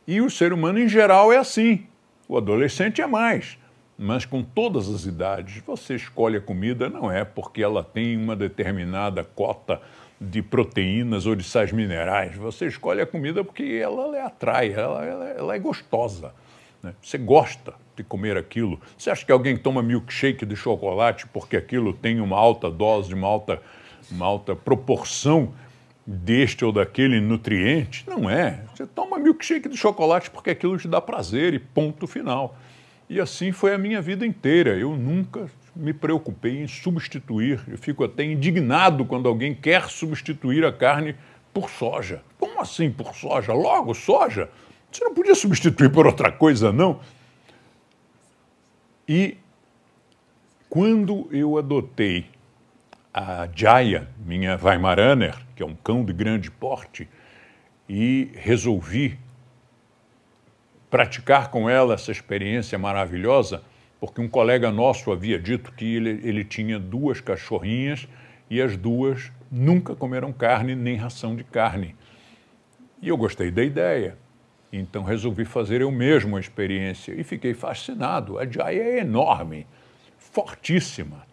E o ser humano em geral é assim. O adolescente é mais. Mas com todas as idades, você escolhe a comida não é porque ela tem uma determinada cota de proteínas ou de sais minerais. Você escolhe a comida porque ela lhe atrai, ela, ela, ela é gostosa. Né? Você gosta de comer aquilo. Você acha que alguém toma milkshake de chocolate porque aquilo tem uma alta dose, uma alta, uma alta proporção deste ou daquele nutriente? Não é. Você toma milkshake de chocolate porque aquilo te dá prazer e ponto final. E assim foi a minha vida inteira. Eu nunca me preocupei em substituir. Eu fico até indignado quando alguém quer substituir a carne por soja. Como assim por soja? Logo, soja? Você não podia substituir por outra coisa, não? E quando eu adotei a Jaya, minha Weimaraner, que é um cão de grande porte, e resolvi praticar com ela essa experiência maravilhosa, porque um colega nosso havia dito que ele, ele tinha duas cachorrinhas e as duas nunca comeram carne nem ração de carne. E eu gostei da ideia. Então resolvi fazer eu mesmo a experiência e fiquei fascinado. A Jaya é enorme, fortíssima.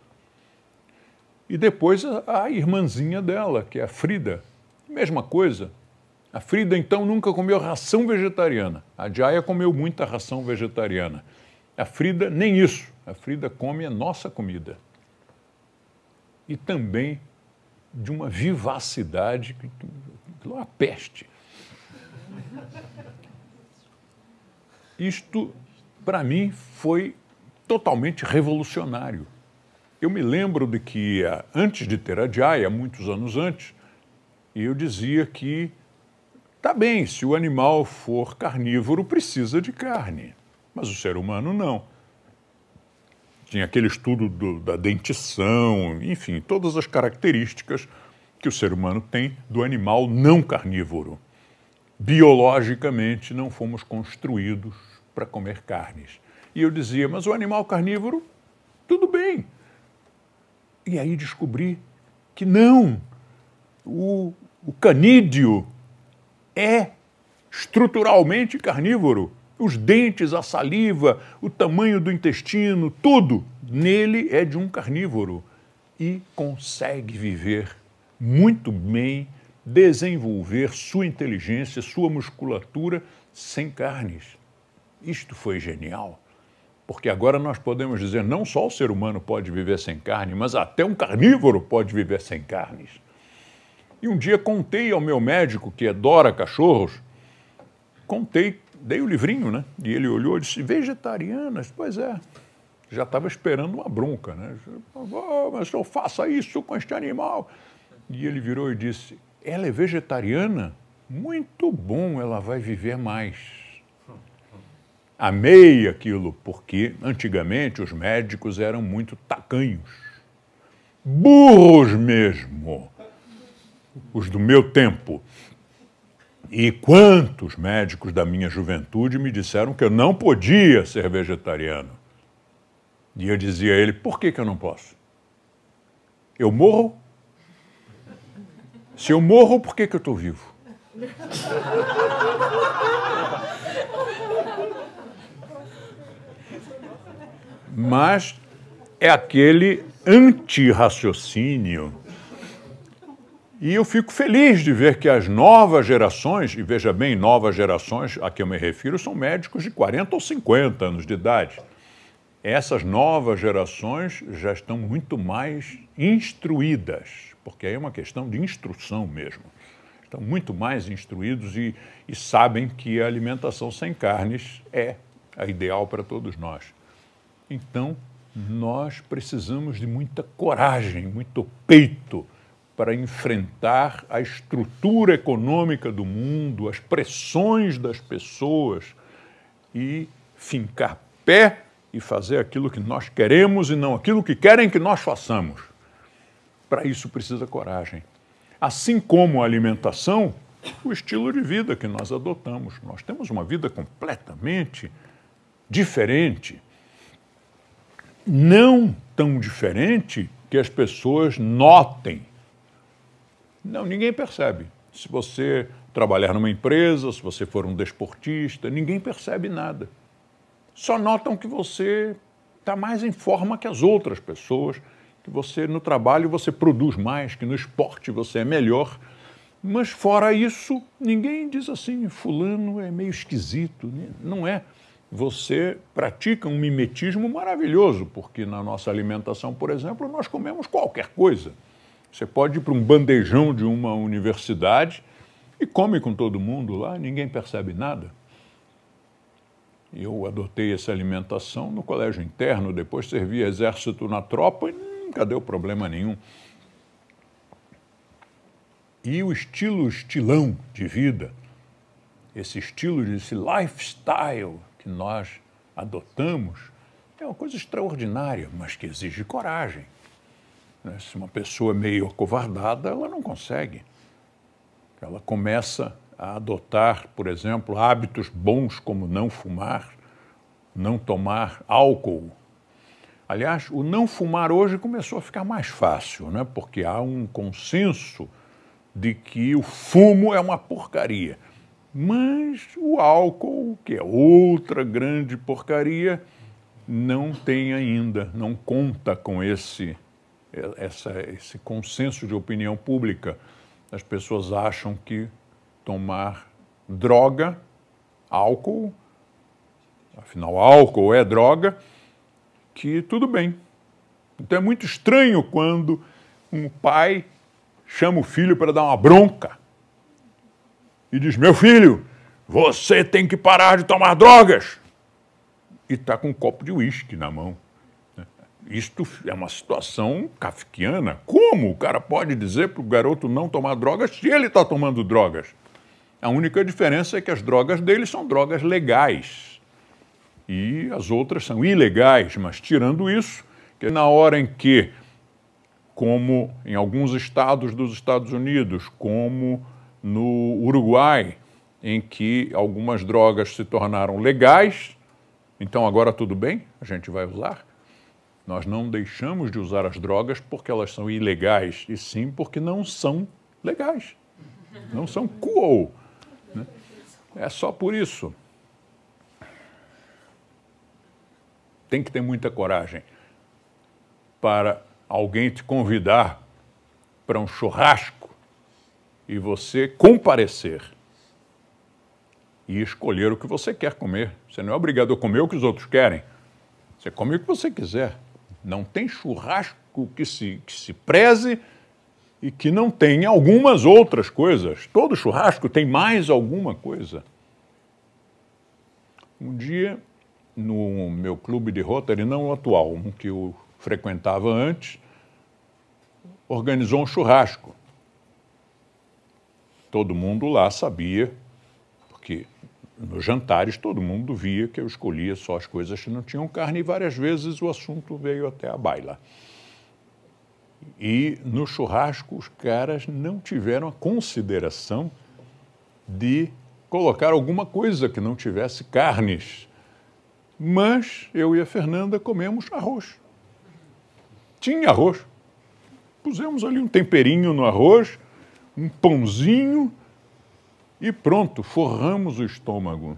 E depois a, a irmãzinha dela, que é a Frida, mesma coisa. A Frida então nunca comeu ração vegetariana. A Jaya comeu muita ração vegetariana. A Frida, nem isso. A Frida come a nossa comida. e também de uma vivacidade que, é uma peste. Isto, para mim, foi totalmente revolucionário. Eu me lembro de que, antes de ter a Jaya, muitos anos antes, eu dizia que, tá bem, se o animal for carnívoro, precisa de carne, mas o ser humano não. Tinha aquele estudo do, da dentição, enfim, todas as características que o ser humano tem do animal não carnívoro. Biologicamente, não fomos construídos para comer carnes. E eu dizia, mas o animal carnívoro, tudo bem. E aí descobri que não. O, o canídeo é estruturalmente carnívoro. Os dentes, a saliva, o tamanho do intestino, tudo nele é de um carnívoro e consegue viver muito bem, desenvolver sua inteligência, sua musculatura sem carnes. Isto foi genial, porque agora nós podemos dizer não só o ser humano pode viver sem carne, mas até um carnívoro pode viver sem carnes. E um dia contei ao meu médico, que adora cachorros, contei, dei o livrinho, né? E ele olhou e disse: vegetarianas? Pois é. Já estava esperando uma bronca, né? Oh, mas eu faça isso com este animal. E ele virou e disse: Ela é vegetariana? Muito bom, ela vai viver mais. Amei aquilo, porque antigamente os médicos eram muito tacanhos. Burros mesmo. Os do meu tempo. E quantos médicos da minha juventude me disseram que eu não podia ser vegetariano? E eu dizia a ele: por que, que eu não posso? Eu morro? Se eu morro, por que, que eu estou vivo? mas é aquele anti-raciocínio. E eu fico feliz de ver que as novas gerações, e veja bem, novas gerações a que eu me refiro, são médicos de 40 ou 50 anos de idade. Essas novas gerações já estão muito mais instruídas, porque aí é uma questão de instrução mesmo. Estão muito mais instruídos e, e sabem que a alimentação sem carnes é a ideal para todos nós. Então, nós precisamos de muita coragem, muito peito para enfrentar a estrutura econômica do mundo, as pressões das pessoas e fincar pé e fazer aquilo que nós queremos e não aquilo que querem que nós façamos. Para isso precisa coragem. Assim como a alimentação, o estilo de vida que nós adotamos. Nós temos uma vida completamente diferente não tão diferente que as pessoas notem. Não, ninguém percebe. Se você trabalhar numa empresa, se você for um desportista, ninguém percebe nada. Só notam que você está mais em forma que as outras pessoas, que você no trabalho você produz mais, que no esporte você é melhor. Mas fora isso, ninguém diz assim, fulano é meio esquisito. Não é você pratica um mimetismo maravilhoso, porque na nossa alimentação, por exemplo, nós comemos qualquer coisa. Você pode ir para um bandejão de uma universidade e come com todo mundo lá, ninguém percebe nada. Eu adotei essa alimentação no colégio interno, depois servi exército na tropa e nunca deu problema nenhum. E o estilo estilão de vida, esse estilo, esse lifestyle que nós adotamos é uma coisa extraordinária, mas que exige coragem. Né? Se uma pessoa é meio acovardada, ela não consegue. Ela começa a adotar, por exemplo, hábitos bons como não fumar, não tomar álcool. Aliás, o não fumar hoje começou a ficar mais fácil, né? porque há um consenso de que o fumo é uma porcaria. Mas o álcool, que é outra grande porcaria, não tem ainda, não conta com esse, essa, esse consenso de opinião pública. As pessoas acham que tomar droga, álcool, afinal, álcool é droga, que tudo bem. Então é muito estranho quando um pai chama o filho para dar uma bronca e diz: Meu filho, você tem que parar de tomar drogas. E está com um copo de uísque na mão. Isto é uma situação kafkiana. Como o cara pode dizer para o garoto não tomar drogas se ele está tomando drogas? A única diferença é que as drogas dele são drogas legais e as outras são ilegais, mas tirando isso, que na hora em que, como em alguns estados dos Estados Unidos, como no Uruguai, em que algumas drogas se tornaram legais, então agora tudo bem, a gente vai usar. Nós não deixamos de usar as drogas porque elas são ilegais, e sim porque não são legais. Não são cool. Né? É só por isso. Tem que ter muita coragem para alguém te convidar para um churrasco e você comparecer e escolher o que você quer comer. Você não é obrigado a comer o que os outros querem. Você come o que você quiser. Não tem churrasco que se, que se preze e que não tenha algumas outras coisas. Todo churrasco tem mais alguma coisa. Um dia, no meu clube de Rotary, não o atual, um que eu frequentava antes, organizou um churrasco. Todo mundo lá sabia, nos jantares todo mundo via que eu escolhia só as coisas que não tinham carne e várias vezes o assunto veio até a baila. E no churrasco os caras não tiveram a consideração de colocar alguma coisa que não tivesse carnes. Mas eu e a Fernanda comemos arroz. Tinha arroz. Pusemos ali um temperinho no arroz, um pãozinho e pronto, forramos o estômago.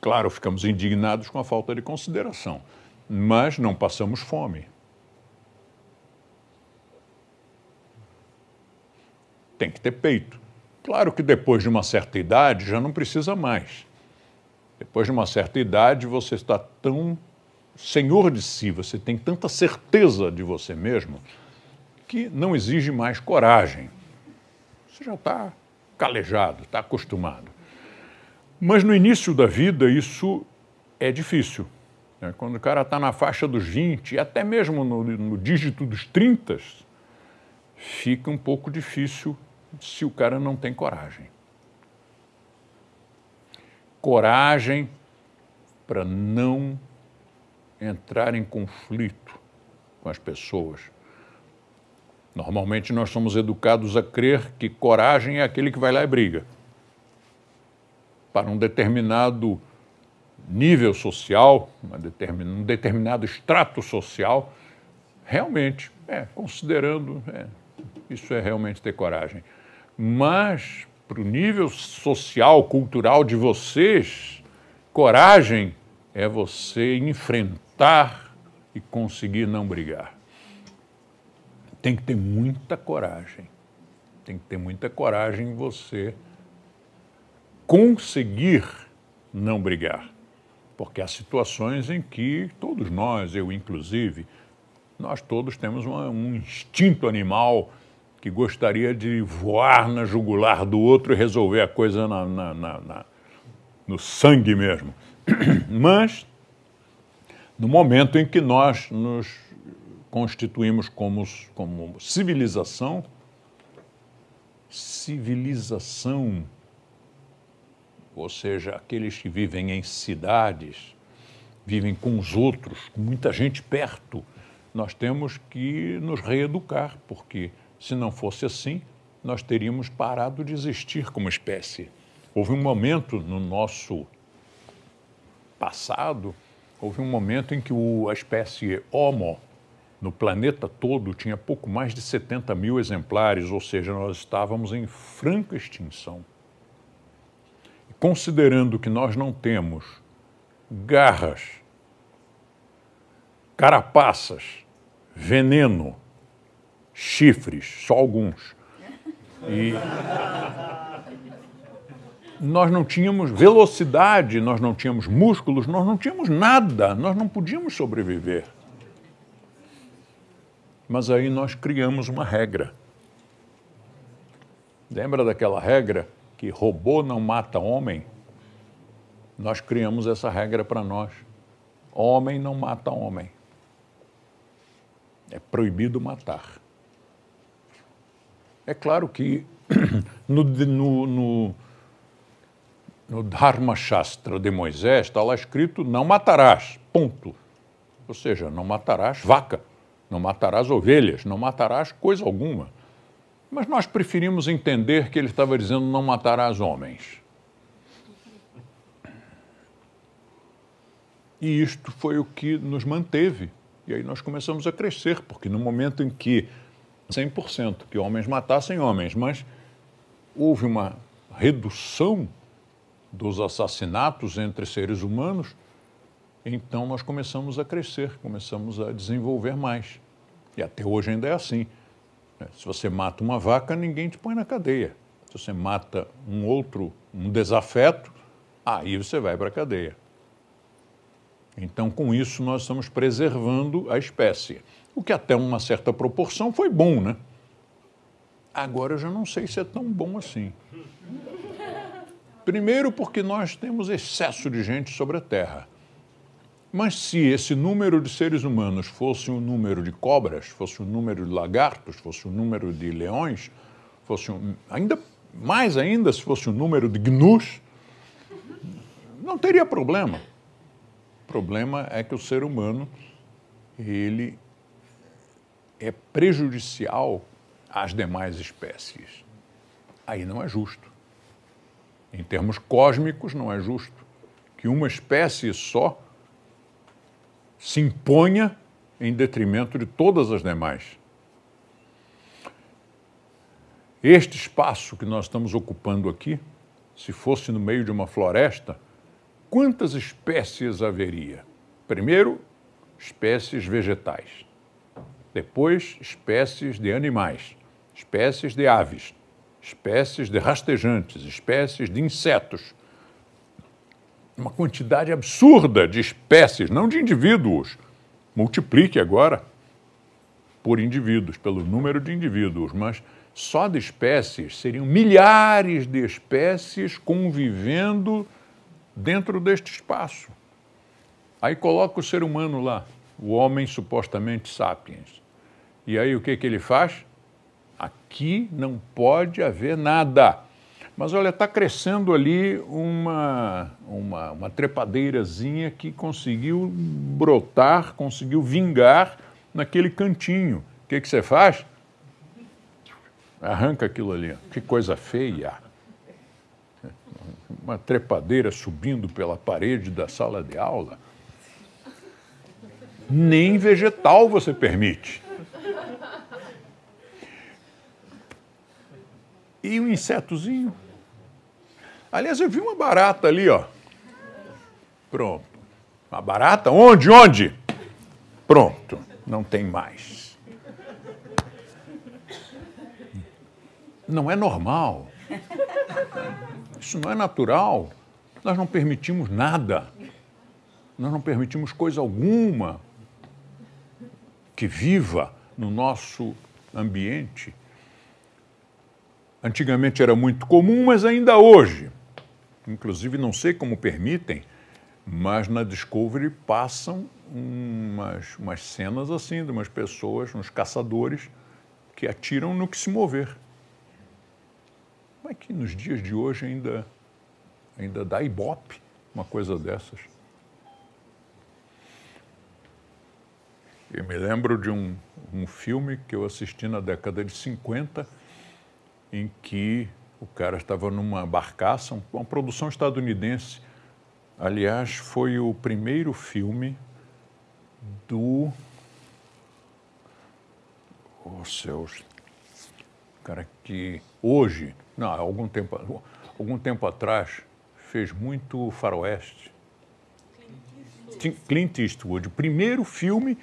Claro, ficamos indignados com a falta de consideração, mas não passamos fome. Tem que ter peito. Claro que depois de uma certa idade já não precisa mais. Depois de uma certa idade você está tão senhor de si, você tem tanta certeza de você mesmo que não exige mais coragem. Você já está calejado, está acostumado. Mas no início da vida isso é difícil. Né? Quando o cara está na faixa dos 20, e até mesmo no, no dígito dos 30, fica um pouco difícil se o cara não tem coragem. Coragem para não entrar em conflito com as pessoas Normalmente nós somos educados a crer que coragem é aquele que vai lá e briga. Para um determinado nível social, um determinado extrato social, realmente, é, considerando, é, isso é realmente ter coragem. Mas, para o nível social, cultural de vocês, coragem é você enfrentar e conseguir não brigar tem que ter muita coragem. Tem que ter muita coragem em você conseguir não brigar. Porque há situações em que todos nós, eu inclusive, nós todos temos uma, um instinto animal que gostaria de voar na jugular do outro e resolver a coisa na, na, na, no sangue mesmo. Mas, no momento em que nós nos constituímos como, como civilização, civilização, ou seja, aqueles que vivem em cidades, vivem com os outros, com muita gente perto, nós temos que nos reeducar, porque se não fosse assim, nós teríamos parado de existir como espécie. Houve um momento no nosso passado, houve um momento em que a espécie Homo no planeta todo tinha pouco mais de 70 mil exemplares, ou seja, nós estávamos em franca extinção. Considerando que nós não temos garras, carapaças, veneno, chifres, só alguns. E nós não tínhamos velocidade, nós não tínhamos músculos, nós não tínhamos nada, nós não podíamos sobreviver. Mas aí nós criamos uma regra. Lembra daquela regra que robô não mata homem? Nós criamos essa regra para nós. Homem não mata homem. É proibido matar. É claro que no, no, no, no Dharma Shastra de Moisés está lá escrito: não matarás, ponto. Ou seja, não matarás vaca, não matarás ovelhas, não matarás coisa alguma. Mas nós preferimos entender que ele estava dizendo não matarás homens. E isto foi o que nos manteve. E aí nós começamos a crescer, porque no momento em que 100% que homens matassem homens, mas houve uma redução dos assassinatos entre seres humanos, então nós começamos a crescer, começamos a desenvolver mais. E até hoje ainda é assim. Se você mata uma vaca, ninguém te põe na cadeia. Se você mata um outro, um desafeto, aí você vai para a cadeia. Então, com isso, nós estamos preservando a espécie. O que até uma certa proporção foi bom, né? Agora eu já não sei se é tão bom assim. Primeiro, porque nós temos excesso de gente sobre a Terra. Mas se esse número de seres humanos fosse o um número de cobras, fosse o um número de lagartos, fosse o um número de leões, fosse ainda mais ainda se fosse o número de gnus, não teria problema. O problema é que o ser humano ele é prejudicial às demais espécies. Aí não é justo. Em termos cósmicos, não é justo que uma espécie só se imponha em detrimento de todas as demais. Este espaço que nós estamos ocupando aqui, se fosse no meio de uma floresta, quantas espécies haveria? Primeiro, espécies vegetais. Depois, espécies de animais, espécies de aves, espécies de rastejantes, espécies de insetos, uma quantidade absurda de espécies, não de indivíduos. Multiplique agora por indivíduos, pelo número de indivíduos, mas só de espécies seriam milhares de espécies convivendo dentro deste espaço. Aí coloca o ser humano lá, o homem supostamente sapiens. E aí o que, que ele faz? Aqui não pode haver nada. Mas olha, está crescendo ali uma, uma, uma trepadeirazinha que conseguiu brotar, conseguiu vingar naquele cantinho. O que, que você faz? Arranca aquilo ali. Que coisa feia. Uma trepadeira subindo pela parede da sala de aula. Nem vegetal você permite. E um insetozinho. Aliás, eu vi uma barata ali, ó. Pronto. Uma barata? Onde? Onde? Pronto. Não tem mais. Não é normal. Isso não é natural. Nós não permitimos nada. Nós não permitimos coisa alguma que viva no nosso ambiente. Antigamente era muito comum, mas ainda hoje. Inclusive, não sei como permitem, mas na Discovery passam umas, umas cenas assim de umas pessoas, uns caçadores, que atiram no que se mover. Como é que nos dias de hoje ainda, ainda dá ibope uma coisa dessas? Eu me lembro de um, um filme que eu assisti na década de 50 em que o cara estava numa barcaça, uma produção estadunidense. Aliás, foi o primeiro filme do. Oh, céus. Cara que hoje, não, algum tempo, algum tempo atrás, fez muito faroeste. Clint Eastwood. O primeiro filme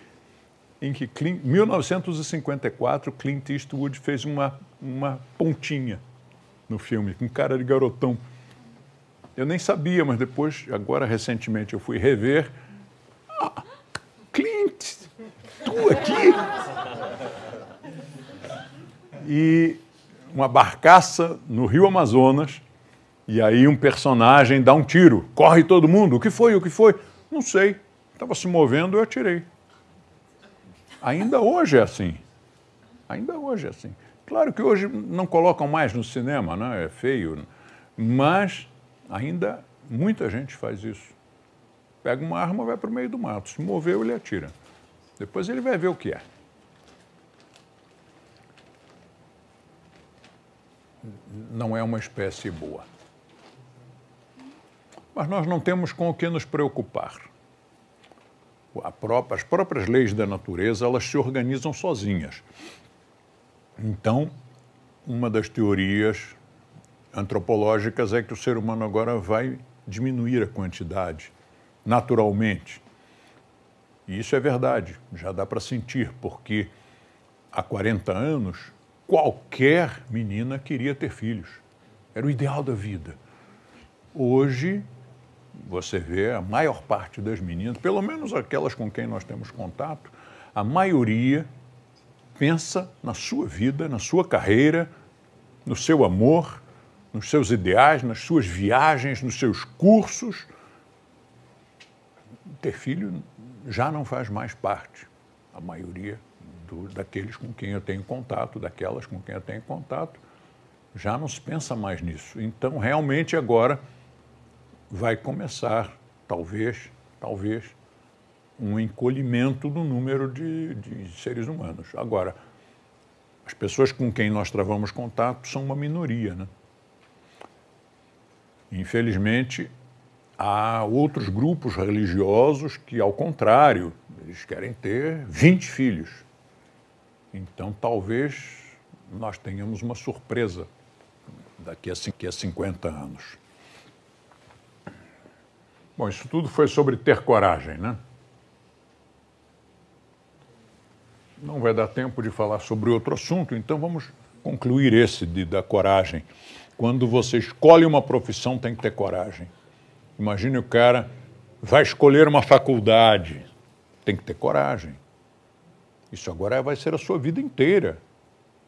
em que, em 1954, Clint Eastwood fez uma, uma pontinha no filme, com cara de garotão. Eu nem sabia, mas depois, agora recentemente, eu fui rever. Ah, Clint, tu aqui? e uma barcaça no Rio Amazonas, e aí um personagem dá um tiro, corre todo mundo, o que foi, o que foi? Não sei, estava se movendo, eu atirei. Ainda hoje é assim. Ainda hoje é assim. Claro que hoje não colocam mais no cinema, né? é feio, mas ainda muita gente faz isso. Pega uma arma, vai para o meio do mato, se moveu, ele atira. Depois ele vai ver o que é. Não é uma espécie boa. Mas nós não temos com o que nos preocupar. Própria, as próprias leis da natureza elas se organizam sozinhas. Então, uma das teorias antropológicas é que o ser humano agora vai diminuir a quantidade naturalmente. E isso é verdade, já dá para sentir, porque há 40 anos qualquer menina queria ter filhos. Era o ideal da vida. Hoje, você vê a maior parte das meninas, pelo menos aquelas com quem nós temos contato, a maioria pensa na sua vida, na sua carreira, no seu amor, nos seus ideais, nas suas viagens, nos seus cursos. Ter filho já não faz mais parte, a maioria do, daqueles com quem eu tenho contato, daquelas com quem eu tenho contato, já não se pensa mais nisso. Então, realmente, agora vai começar, talvez, talvez, um encolhimento do número de, de seres humanos. Agora, as pessoas com quem nós travamos contato são uma minoria, né? Infelizmente, há outros grupos religiosos que, ao contrário, eles querem ter 20 filhos. Então, talvez nós tenhamos uma surpresa daqui a 50 anos. Bom, isso tudo foi sobre ter coragem, né? Não vai dar tempo de falar sobre outro assunto, então vamos concluir esse de, da coragem. Quando você escolhe uma profissão, tem que ter coragem. Imagine o cara vai escolher uma faculdade, tem que ter coragem. Isso agora vai ser a sua vida inteira.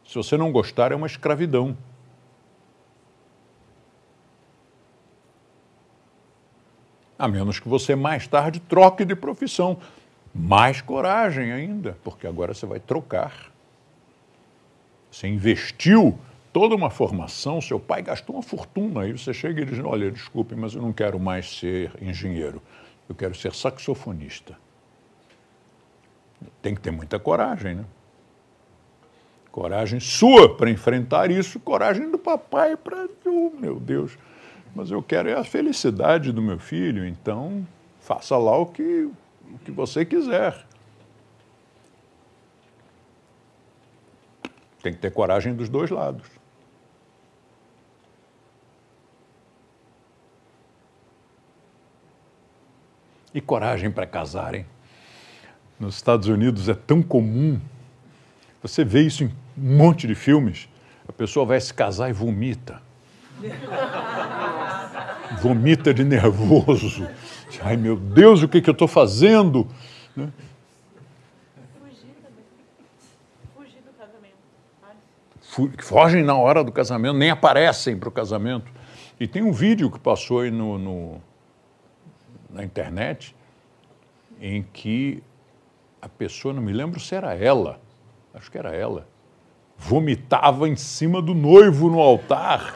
Se você não gostar, é uma escravidão. A menos que você mais tarde troque de profissão. Mais coragem ainda, porque agora você vai trocar. Você investiu toda uma formação, seu pai gastou uma fortuna, aí você chega e diz, olha, desculpe, mas eu não quero mais ser engenheiro, eu quero ser saxofonista. Tem que ter muita coragem, né? Coragem sua para enfrentar isso, coragem do papai para, oh, meu Deus, mas eu quero é a felicidade do meu filho, então faça lá o que, o que você quiser. Tem que ter coragem dos dois lados. E coragem para casarem nos Estados Unidos é tão comum. Você vê isso em um monte de filmes. A pessoa vai se casar e vomita. Vomita de nervoso. Ai, meu Deus, o que, que eu estou fazendo? Né? Fogem na hora do casamento, nem aparecem para o casamento. E tem um vídeo que passou aí no, no na internet em que a pessoa, não me lembro se era ela, acho que era ela, vomitava em cima do noivo no altar.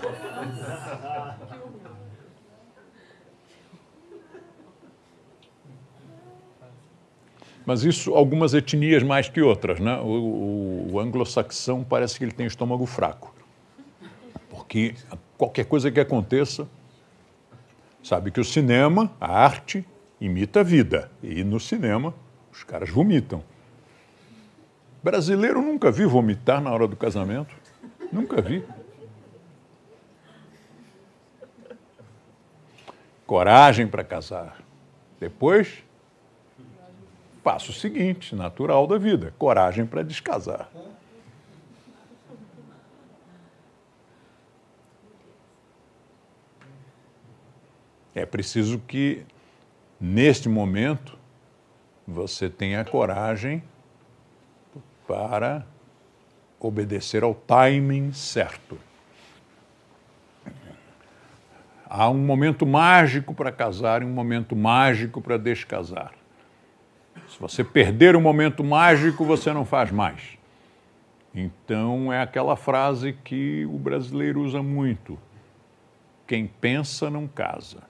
Mas isso, algumas etnias mais que outras, né? O, o, o anglo-saxão parece que ele tem estômago fraco. Porque qualquer coisa que aconteça, sabe que o cinema, a arte, imita a vida. E no cinema, os caras vomitam. Brasileiro nunca vi vomitar na hora do casamento. Nunca vi. Coragem para casar. Depois, passo seguinte, natural da vida: coragem para descasar. É preciso que, neste momento, você tenha coragem para obedecer ao timing certo. Há um momento mágico para casar e um momento mágico para descasar. Se você perder o momento mágico, você não faz mais. Então é aquela frase que o brasileiro usa muito: quem pensa não casa.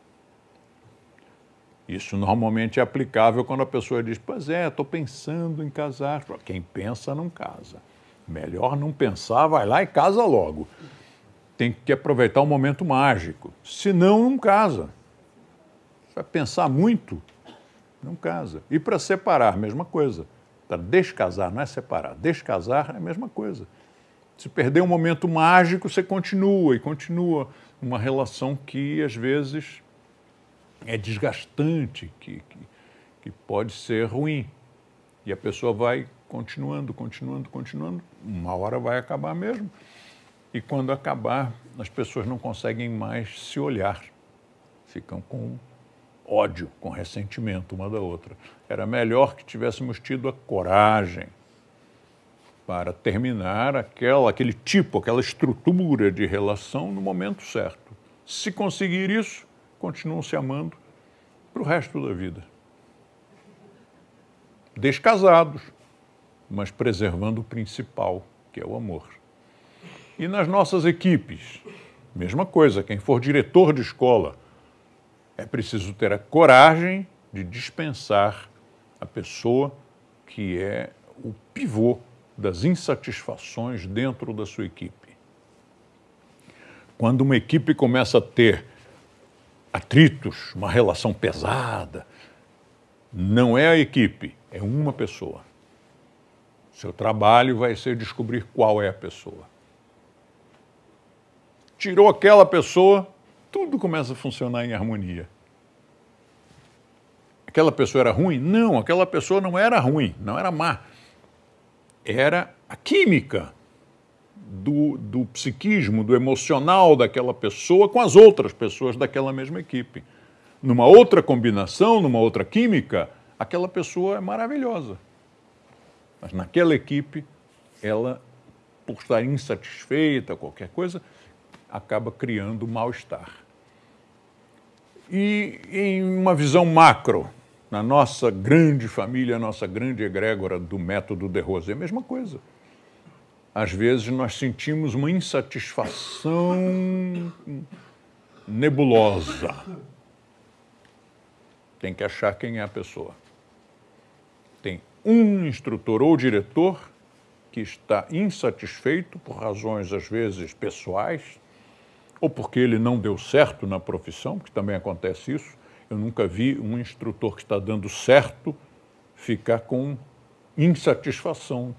Isso normalmente é aplicável quando a pessoa diz: Pois é, estou pensando em casar. Quem pensa não casa. Melhor não pensar, vai lá e casa logo. Tem que aproveitar o momento mágico. Senão, não casa. Vai pensar muito, não casa. E para separar, mesma coisa. Para descasar, não é separar. Descasar é a mesma coisa. Se perder um momento mágico, você continua e continua uma relação que às vezes é desgastante, que, que, que pode ser ruim. E a pessoa vai continuando, continuando, continuando, uma hora vai acabar mesmo. E quando acabar, as pessoas não conseguem mais se olhar, ficam com ódio, com ressentimento uma da outra. Era melhor que tivéssemos tido a coragem para terminar aquela, aquele tipo, aquela estrutura de relação no momento certo. Se conseguir isso, continuam se amando para o resto da vida. Descasados, mas preservando o principal, que é o amor. E nas nossas equipes, mesma coisa, quem for diretor de escola, é preciso ter a coragem de dispensar a pessoa que é o pivô das insatisfações dentro da sua equipe. Quando uma equipe começa a ter atritos, uma relação pesada, não é a equipe, é uma pessoa. Seu trabalho vai ser descobrir qual é a pessoa. Tirou aquela pessoa, tudo começa a funcionar em harmonia. Aquela pessoa era ruim? Não, aquela pessoa não era ruim, não era má. Era a química do, do psiquismo, do emocional daquela pessoa com as outras pessoas daquela mesma equipe. Numa outra combinação, numa outra química, aquela pessoa é maravilhosa. Mas naquela equipe, ela, por estar insatisfeita, qualquer coisa, acaba criando mal-estar. E em uma visão macro, na nossa grande família, nossa grande egrégora do método de Rose, é a mesma coisa. Às vezes nós sentimos uma insatisfação nebulosa. Tem que achar quem é a pessoa um instrutor ou diretor que está insatisfeito por razões, às vezes, pessoais, ou porque ele não deu certo na profissão, que também acontece isso. Eu nunca vi um instrutor que está dando certo ficar com insatisfação.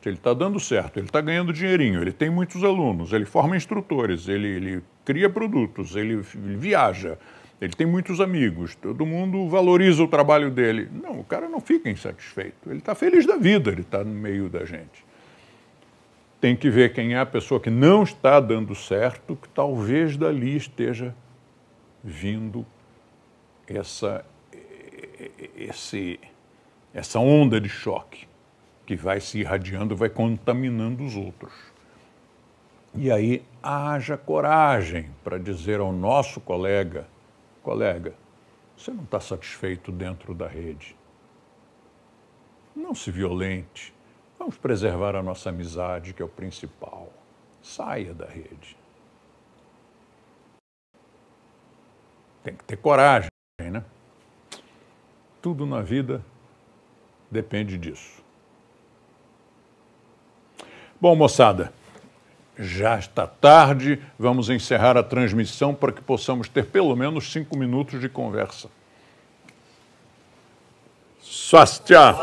Se ele está dando certo, ele está ganhando dinheirinho, ele tem muitos alunos, ele forma instrutores, ele, ele cria produtos, ele, ele viaja, ele tem muitos amigos, todo mundo valoriza o trabalho dele. Não, o cara não fica insatisfeito. Ele está feliz da vida, ele está no meio da gente. Tem que ver quem é a pessoa que não está dando certo, que talvez dali esteja vindo essa, esse, essa onda de choque que vai se irradiando, vai contaminando os outros. E aí haja coragem para dizer ao nosso colega Colega, você não está satisfeito dentro da rede. Não se violente. Vamos preservar a nossa amizade, que é o principal. Saia da rede. Tem que ter coragem, né? Tudo na vida depende disso. Bom, moçada, já está tarde, vamos encerrar a transmissão para que possamos ter pelo menos cinco minutos de conversa. Swastia!